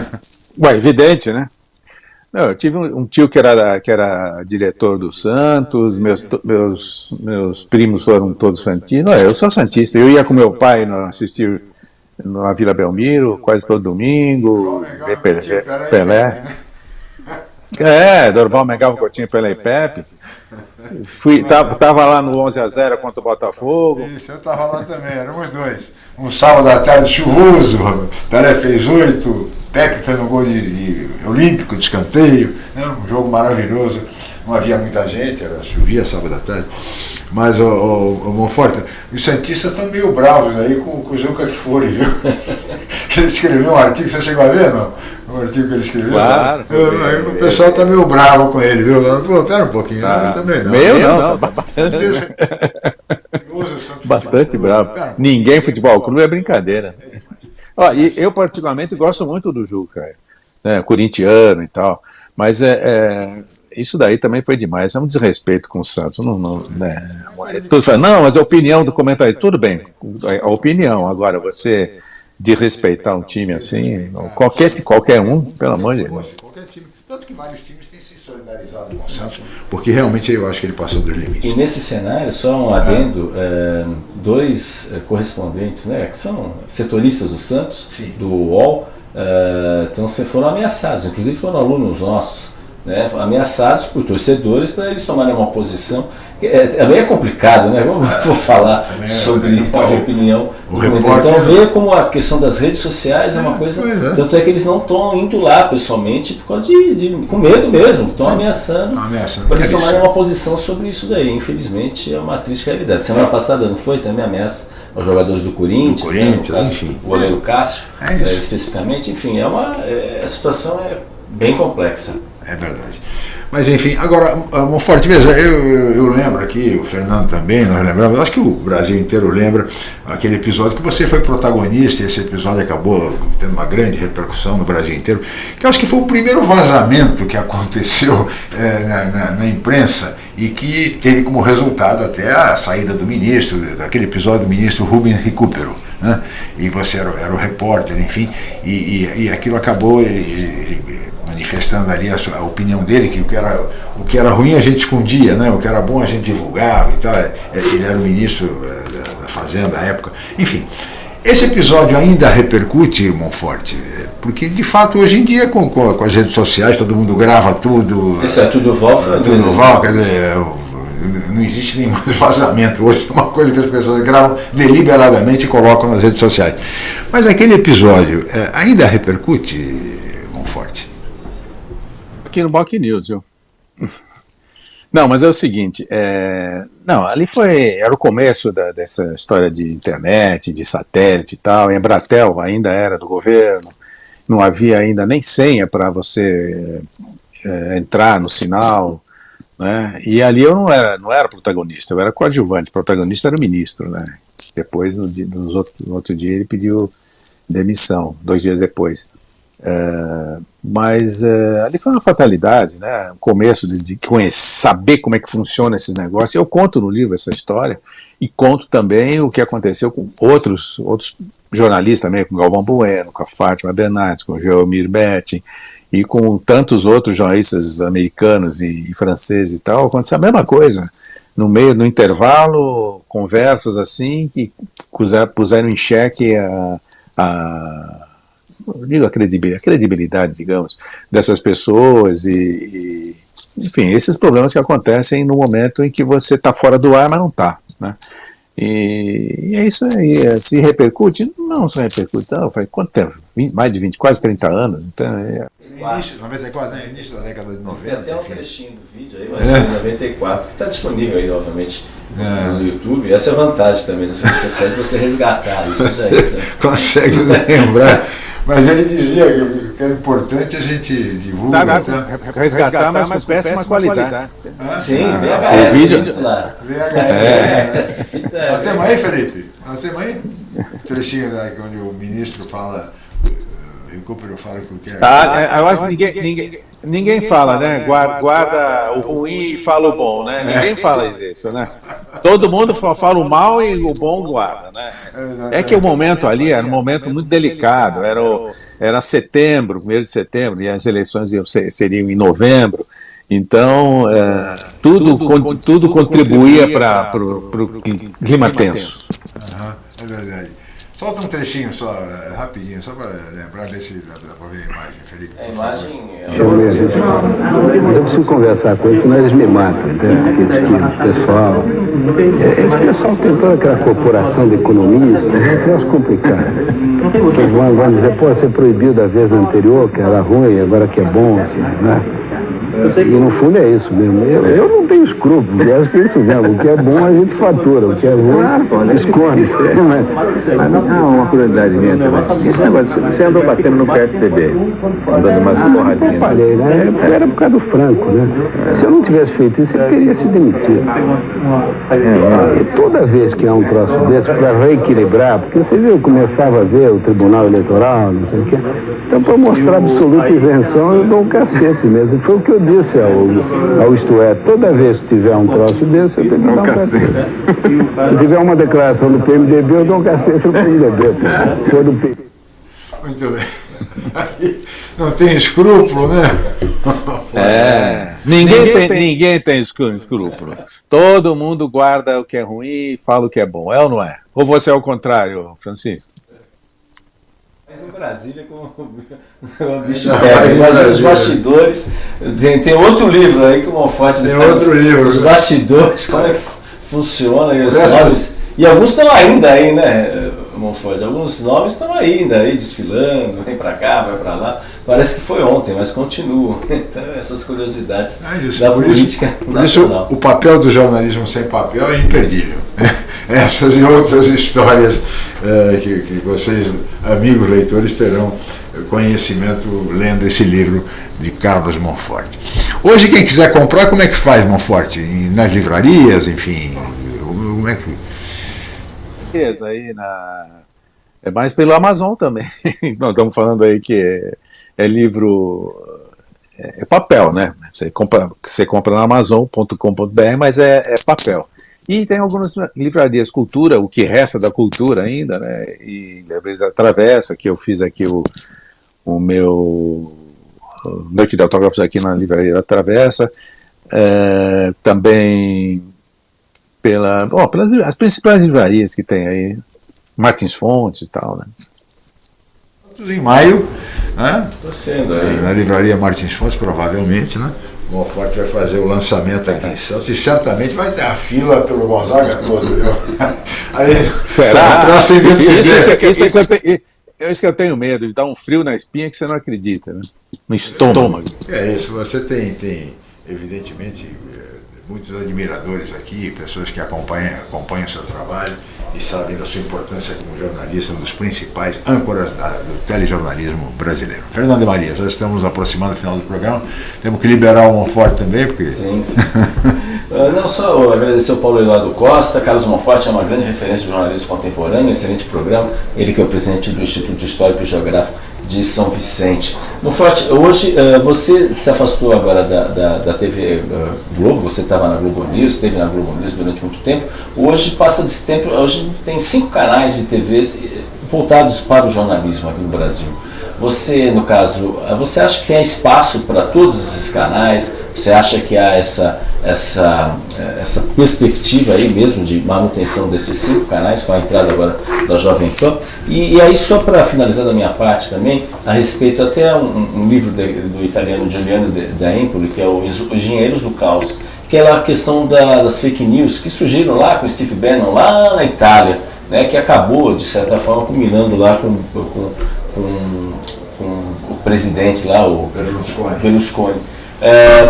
Ué, evidente, né? Eu tive um, tio que era, que era diretor do Santos, meus, meus, meus primos foram todos santistas. eu sou santista. Eu ia com meu pai assistir na Vila Belmiro, quase todo domingo, ver Pelé. Pelé. É, Dorval Mengal Coutinho pela IPEP. Fui, tava, tava lá no 11 a 0 contra o Botafogo. Isso, eu tava lá também, éramos dois. Um sábado à tarde chuvoso, Pelé fez oito, Pepe fez um gol de, de olímpico, de escanteio, né? um jogo maravilhoso. Não havia muita gente, era chovia sábado à tarde. Mas, o, o, o Monforte, os Santistas estão meio bravos aí com, com o Juca que foi, viu? ele escreveu um artigo, você chegou a ver, não? O artigo que ele escreveu? Claro. Eu, o pessoal está meio bravo com ele, viu? Pô, pera um pouquinho, ah, também não. Meu não, não bastante. bastante bravo. Ninguém futebol clube é brincadeira. Ó, e eu particularmente gosto muito do Juca, né, corintiano e tal. Mas é, é, isso daí também foi demais, é um desrespeito com o Santos. Não, não, né, tudo fala, não, mas a opinião do comentarista, tudo bem, a opinião, agora você de respeitar um time assim, qualquer, qualquer um, pelo amor de Deus. Tanto que vários times solidarizado com o Santos, porque realmente eu acho que ele passou dos limites. E nesse cenário, só um adendo, é, dois é, correspondentes, né, que são setoristas do Santos, Sim. do UOL, uh, então foram ameaçados, inclusive foram alunos nossos, né, ameaçados por torcedores para eles tomarem uma posição. É, é complicado, né? Vamos vou falar é, sobre é, a opinião. O então ver como a questão das redes sociais é, uma coisa. É. Tanto é que eles não estão indo lá pessoalmente por causa de, de com medo mesmo, estão ameaçando, ameaçando para eles tomarem uma posição sobre isso daí. Infelizmente é uma triste realidade. Semana passada não foi também ameaça aos jogadores do Corinthians, do Corinthians né, caso, enfim. o goleiro Cássio, é especificamente. Enfim, é uma, a situação é bem complexa. É verdade. Mas enfim, agora, Monforte, veja, eu, eu, eu, lembro aqui, o Fernando também, nós lembramos, acho que o Brasil inteiro lembra aquele episódio que você foi protagonista, esse episódio acabou tendo uma grande repercussão no Brasil inteiro, que eu acho que foi o primeiro vazamento que aconteceu é, na, na, na, imprensa e que teve como resultado até a saída do ministro, daquele episódio do ministro Rubens Recupero. Né? E você era, era o repórter, enfim, e, e, e aquilo acabou, ele, ele manifestando ali a, sua, a, opinião dele, que o que, era, o que era ruim a gente escondia, né? o que era bom a gente divulgava e tal. É, é, ele era o ministro é, da, da Fazenda à época. Enfim, esse episódio ainda repercute, Monforte, porque de fato hoje em dia com, com, as redes sociais todo mundo grava tudo. Isso é tudo Val, tudo Val, quer dizer, não existe nenhum vazamento hoje, é uma coisa que as pessoas gravam deliberadamente e colocam nas redes sociais. Mas aquele episódio ainda repercute, Monforte? Aqui no Boc News, viu? Não, mas é o seguinte, é... não, ali foi, era o começo da, dessa história de internet, de satélite e tal, Embratel ainda era do governo, não havia ainda nem senha para você é, entrar no sinal, né, e ali eu não era, não era protagonista, eu era coadjuvante, o protagonista era o ministro, né, depois, no, nos outro, no outro dia, ele pediu demissão, dois dias depois. É, mas é, ali foi uma fatalidade, né? O começo de, de conhecer, saber como é que funciona esses negócios. Eu conto no livro essa história e conto também o que aconteceu com outros, outros jornalistas também, com Galvão Bueno, com a Fátima Bernardes, com o Geomir Betting e com tantos outros jornalistas americanos e, e franceses e tal. Aconteceu a mesma coisa. No meio, no intervalo, conversas assim que puseram em xeque a, a digo a credibilidade, a credibilidade, digamos, dessas pessoas e, e, enfim, esses problemas que acontecem no momento em que você está fora do ar, mas não está, né? E, e, é isso aí, é, se repercute? Não se repercute, não, faz quanto tempo? 20, mais de 20, quase 30 anos, então é... Início, 94, né? Início da década de 90. Tem até um trechinho do vídeo aí, mas é. 94, que está disponível aí, obviamente, é. no YouTube. Essa é a vantagem também das redes sociais, você resgatar isso daí. Né? Consegue lembrar. Mas ele dizia que era importante a gente divulgar. Tá, tá, resgatar, mas com péssima, péssima qualidade. qualidade. Ah, Sim, ah, VHS. O vídeo. VHS. É. Nós temos aí, Felipe? Nós temos aí? Trechinho né, onde o ministro fala Cooper fala que quer. Ah, eu acho que ninguém, ninguém, ninguém fala, né? né? Guarda, guarda o ruim e fala o bom, né? Ninguém fala isso, né? Todo mundo fala o mal e o bom guarda, né? É que o momento ali era um momento muito delicado, era, o, era setembro, primeiro de setembro, e as eleições iam ser, seriam em novembro. Então, é, tudo, tudo, tudo contribuía para o clima tenso. Uhum, é verdade. Solta um trechinho só, é, rapidinho, só para lembrar desse, para ver a imagem, Felipe. A imagem é... Mas eu preciso conversar com eles, senão eles me matam, entende? Esse tipo de pessoal. É, Esse pessoal tem toda aquela corporação de economistas, é um troço complicado. Que vão, vão dizer, pô, você proibiu da vez anterior, que era ruim, agora que é bom, assim, né? E no fundo é isso mesmo. Eu, eu não tenho escrúpulos, eu acho que é isso mesmo. O que é bom a gente fatura, o que é ruim esconde. Não é? Mas, ah, uma curiosidade minha também. Esse negócio, você andou batendo no PSDB, andando umas Eu porradinhas. parei, né? Era por causa do Franco, né? Se eu não tivesse feito isso, eu teria se demitido. E toda vez que há um troço desse, para reequilibrar, porque você viu, eu começava a ver o Tribunal Eleitoral, não sei o quê. Então, para mostrar absoluta isenção, eu dou um cacete mesmo. Foi o que eu disse ao, ao Isto É. Toda vez que tiver um troço desse, eu tenho que dar um cacete. Se tiver uma declaração do PMDB, eu dou um cacete no PMDB. pô. Se for do P. Muito bem. Não tem escrúpulo, né? É. Ninguém, tem, ninguém tem escrú- escrúpulo. Todo mundo guarda o que é ruim e fala o que é bom. É ou não é? Ou você é o contrário, Francisco? Mas em Brasília, como o bicho pega. Imagina os bastidores. Tem, tem outro livro aí que o Monforte Tem outro livro, Os bastidores, como é que fu- funciona e os. E alguns estão ainda aí, né, Monforte? Alguns nomes estão ainda aí desfilando, vem pra cá, vai pra lá. Parece que foi ontem, mas continuam. Então, essas curiosidades É da política isso, por isso nacional. o papel do jornalismo sem papel é imperdível. Essas e outras histórias eh, que, que vocês, amigos leitores, terão conhecimento lendo esse livro de Carlos Monforte. Hoje, quem quiser comprar, como é que faz, Monforte? Nas livrarias, enfim? Como é que. Beleza, aí na. É mais pelo Amazon também. Nós estamos falando aí que é, é livro. É, é papel, né? Você compra, você compra na Amazon.com.br, mas é, é papel. E tem algumas livrarias cultura, o que resta da cultura ainda, né? E livraria Travessa, que eu fiz aqui o, o meu noite de autógrafos aqui na livraria da Travessa. É, também pela, bom, pelas as principais livrarias que tem aí, Martins Fontes e tal, né? Em maio, né? Torcendo aí. na livraria Martins Fontes, provavelmente, né? O Monforte vai fazer o lançamento aqui em Santos e certamente vai ter a fila pelo Gonzaga todo. Aí, Pra você ver se Isso, isso, der. isso, isso, é isso que eu tenho medo, de dar um frio na espinha que você não acredita, né? No estômago. É isso, você tem, tem evidentemente, muitos admiradores aqui, pessoas que acompanham, acompanham o seu trabalho e sabem da sua importância como jornalista, um dos principais âncoras da- do telejornalismo brasileiro. Fernando Maria, já estamos aproximando do final do programa, temos que liberar o Monforte também, porque... Sim, sim, sim. Ah, Não só agradecer ao Paulo Eduardo Costa, Carlos Monforte é uma grande referência de jornalismo contemporâneo, excelente programa, ele que é o presidente do Instituto Histórico e Geográfico de São Vicente. Monforte, hoje ah, você se afastou agora da, da, da TV ah, Globo, você estava na Globo News, esteve na Globo News durante muito tempo, hoje passa desse tempo, hoje tem cinco canais de TVs eh, voltados para o jornalismo aqui no Brasil. Você, no caso, eh, você acha que há espaço para todos esses canais? Você acha que há essa, essa, eh, essa perspectiva aí mesmo de manutenção desses cinco canais com a entrada agora da Jovem Pan? E, e aí, só para finalizar da minha parte também, a respeito até um, um livro de- do italiano Giuliano da Empoli, que é o Os Engenheiros do Caos, que é a questão da- das fake news que surgiram lá com o Steve Bannon, lá na Itália, né, que acabou, de certa forma, culminando lá com, com, com, com o presidente lá, o Berlusconi. Berlusconi. É,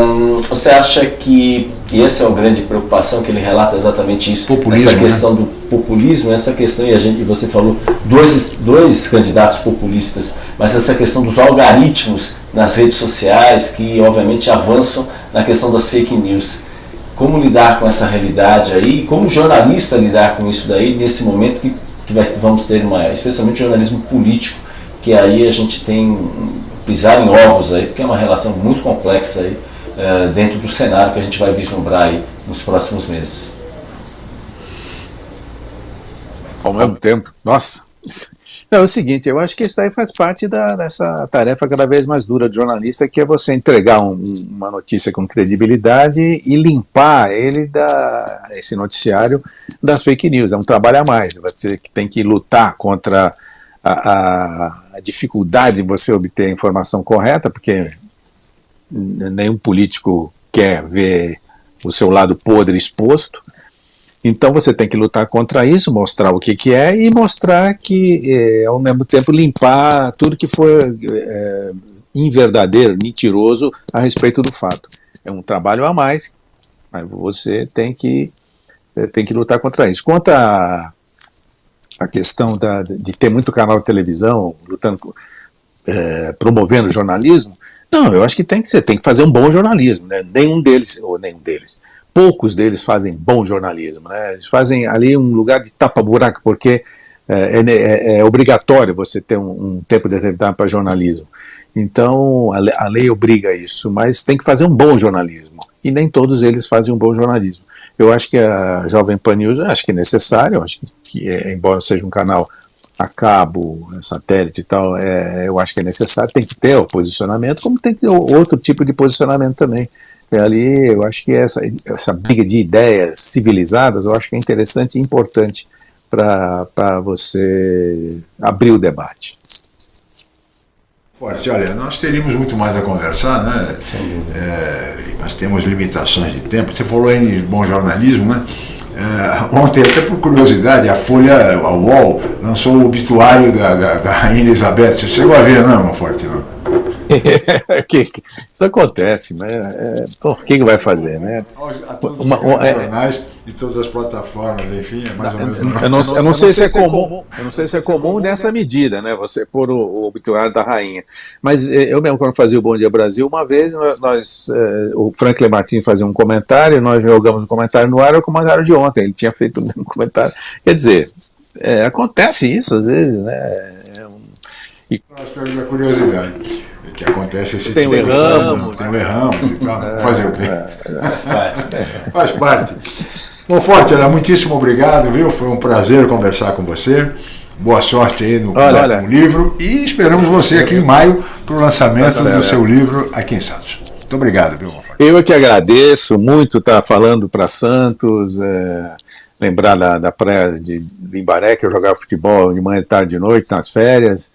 você acha que e essa é uma grande preocupação que ele relata exatamente isso, Populismo, essa né? questão do populismo, essa questão e, a gente, e você falou dois dois candidatos populistas, mas essa questão dos algoritmos nas redes sociais que obviamente avançam na questão das fake news. Como lidar com essa realidade aí? Como jornalista lidar com isso daí nesse momento que, que vai, vamos ter uma, especialmente jornalismo político, que aí a gente tem pisar em ovos aí, porque é uma relação muito complexa aí eh, dentro do cenário que a gente vai vislumbrar aí nos próximos meses. Ao mesmo tempo, nossa, É o seguinte, eu acho que isso aí faz parte da, dessa tarefa cada vez mais dura de jornalista, que é você entregar um, uma notícia com credibilidade e limpar ele da esse noticiário das fake news. É um trabalho a mais. Você tem que lutar contra a, a dificuldade de você obter a informação correta, porque nenhum político quer ver o seu lado podre exposto. Então você tem que lutar contra isso, mostrar o que, que é e mostrar que, é, ao mesmo tempo, limpar tudo que for é, inverdadeiro, mentiroso a respeito do fato. É um trabalho a mais, mas você tem que, é, tem que lutar contra isso. Quanto a, a questão da, de ter muito canal de televisão lutando, é, promovendo jornalismo, não, eu acho que tem que ser, tem que fazer um bom jornalismo, né? nenhum deles, ou nenhum deles, poucos deles fazem bom jornalismo. Né? Eles fazem ali um lugar de tapa-buraco, porque é, é, é, é, obrigatório você ter um, um tempo determinado para jornalismo. Então, a lei, a lei obriga isso, mas tem que fazer um bom jornalismo. E nem todos eles fazem um bom jornalismo. Eu acho que a Jovem Pan News, acho que é necessário, acho que é, embora seja um canal a cabo, satélite e tal, é, eu acho que é necessário, tem que ter o posicionamento, como tem que ter outro tipo de posicionamento também. E ali eu acho que essa, essa briga de ideias civilizadas, eu acho que é interessante e importante para você abrir o debate. Forte, olha, nós teríamos muito mais a conversar, né? É, mas temos limitações de tempo. Você falou de bom jornalismo, né? É, ontem, até por curiosidade, a Folha, a UOL, lançou o obituário da, da, da Rainha Elizabeth. Você chegou a ver, não, Forte? Não? Isso acontece, mas é, o que, que vai fazer, né? Uma, uma, é, jornais e todas as plataformas, enfim, é mais ou menos. Eu não, eu não sei se é comum, eu não sei se é comum nessa medida, né? Você pôr o, o obituário da rainha. Mas é, eu mesmo, quando fazia o Bom Dia Brasil, uma vez nós, é, o Franklin Martins fazia um comentário, nós jogamos o um comentário no ar, era o comentário de ontem, ele tinha feito o mesmo comentário. Quer dizer, é, acontece isso às vezes, né? É um, e... Nós temos a curiosidade que acontece esse tem tipo erramos, tem o erramos e tal. É, Fazer o quê? É, faz parte. Faz parte. Bom, Forte, era muitíssimo obrigado, viu? Foi um prazer conversar com você. Boa sorte aí no, olha, no livro e esperamos você aqui em maio para o lançamento tá do seu livro aqui em Santos. Muito obrigado, viu? Eu é que agradeço muito estar falando para Santos, é, lembrar da, da praia de Limbaré, que eu jogava futebol de manhã, tarde, de noite, nas férias.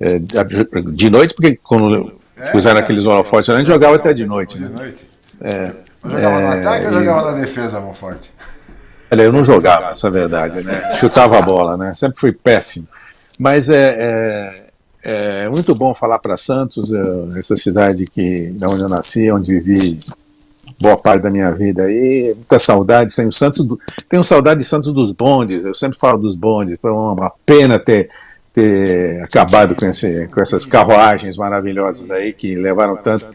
É, de noite, porque quando é, puseram é, aqueles holofotes, a gente jogava até de noite. Né? É, jogava no ataque ou jogava na defesa, Monforte? Olha, eu não jogava, essa é a verdade, né? Chutava a bola, né? Sempre fui péssimo. Mas é, é, é muito bom falar para Santos, é, essa cidade que, da onde eu nasci, onde vivi boa parte da minha vida aí, muita saudade, sem o Santos, tenho saudade de Santos dos bondes, eu sempre falo dos bondes, foi uma pena ter ter acabado com, esse, com essas carruagens maravilhosas aí que levaram tanto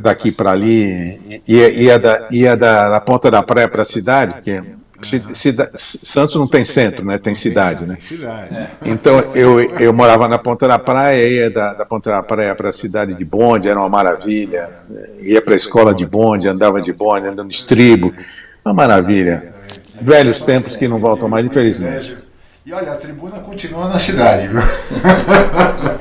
daqui para ali, ia, ia, da, ia da, da ponta da praia para a cidade, porque Santos não tem centro, né? Tem cidade, né? Então eu, eu morava na ponta da praia, ia da, da ponta da praia para a cidade de bonde, era uma maravilha. Ia para a escola de bonde, andava de bonde, andando no estribo, uma maravilha. Velhos tempos que não voltam mais, infelizmente. E olha, a tribuna continua na cidade, viu?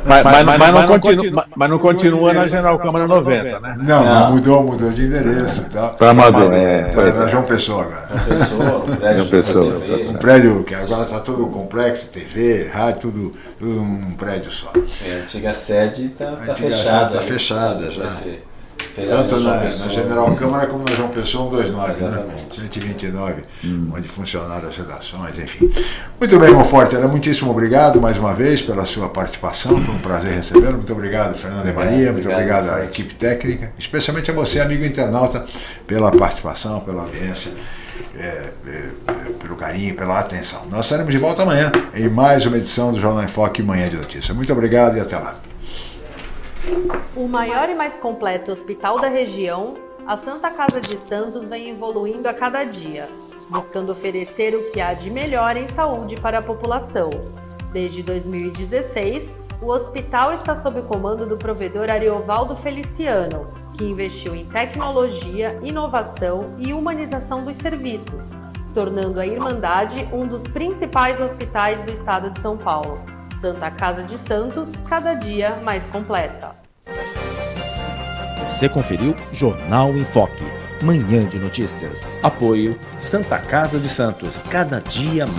Mas, mas, mas, mas não, continua, mas não continua na General Câmara 90, né? Não, não, mudou, mudou de endereço. Tá, tá Amador, é. Tá na João Pessoa agora. João Pessoa, um prédio. João Pessoa. Um prédio que agora está todo complexo, TV, rádio, tudo, tudo num prédio só. É, a antiga sede está tá fechada. Está fechada já. Tanto na, na, General Câmara como na João Pessoa 129, né? 129, hum. onde funcionaram as redações, enfim. Muito bem, Monforte, era muitíssimo obrigado mais uma vez pela sua participação, foi um prazer recebê-lo. Muito obrigado, Fernando e Maria, muito obrigado, obrigado à equipe técnica, especialmente a você, amigo internauta, pela participação, pela audiência. É, é, é, pelo carinho, pela atenção. Nós estaremos de volta amanhã em mais uma edição do Jornal em Foque Manhã de Notícia. Muito obrigado e até lá. O maior e mais completo hospital da região, a Santa Casa de Santos vem evoluindo a cada dia, buscando oferecer o que há de melhor em saúde para a população. Desde 2016, o hospital está sob o comando do provedor Ariovaldo Feliciano, que investiu em tecnologia, inovação e humanização dos serviços, tornando a Irmandade um dos principais hospitais do estado de São Paulo. Santa Casa de Santos, cada dia mais completa. Você conferiu Jornal em Foque. Manhã de notícias. Apoio Santa Casa de Santos, cada dia mais.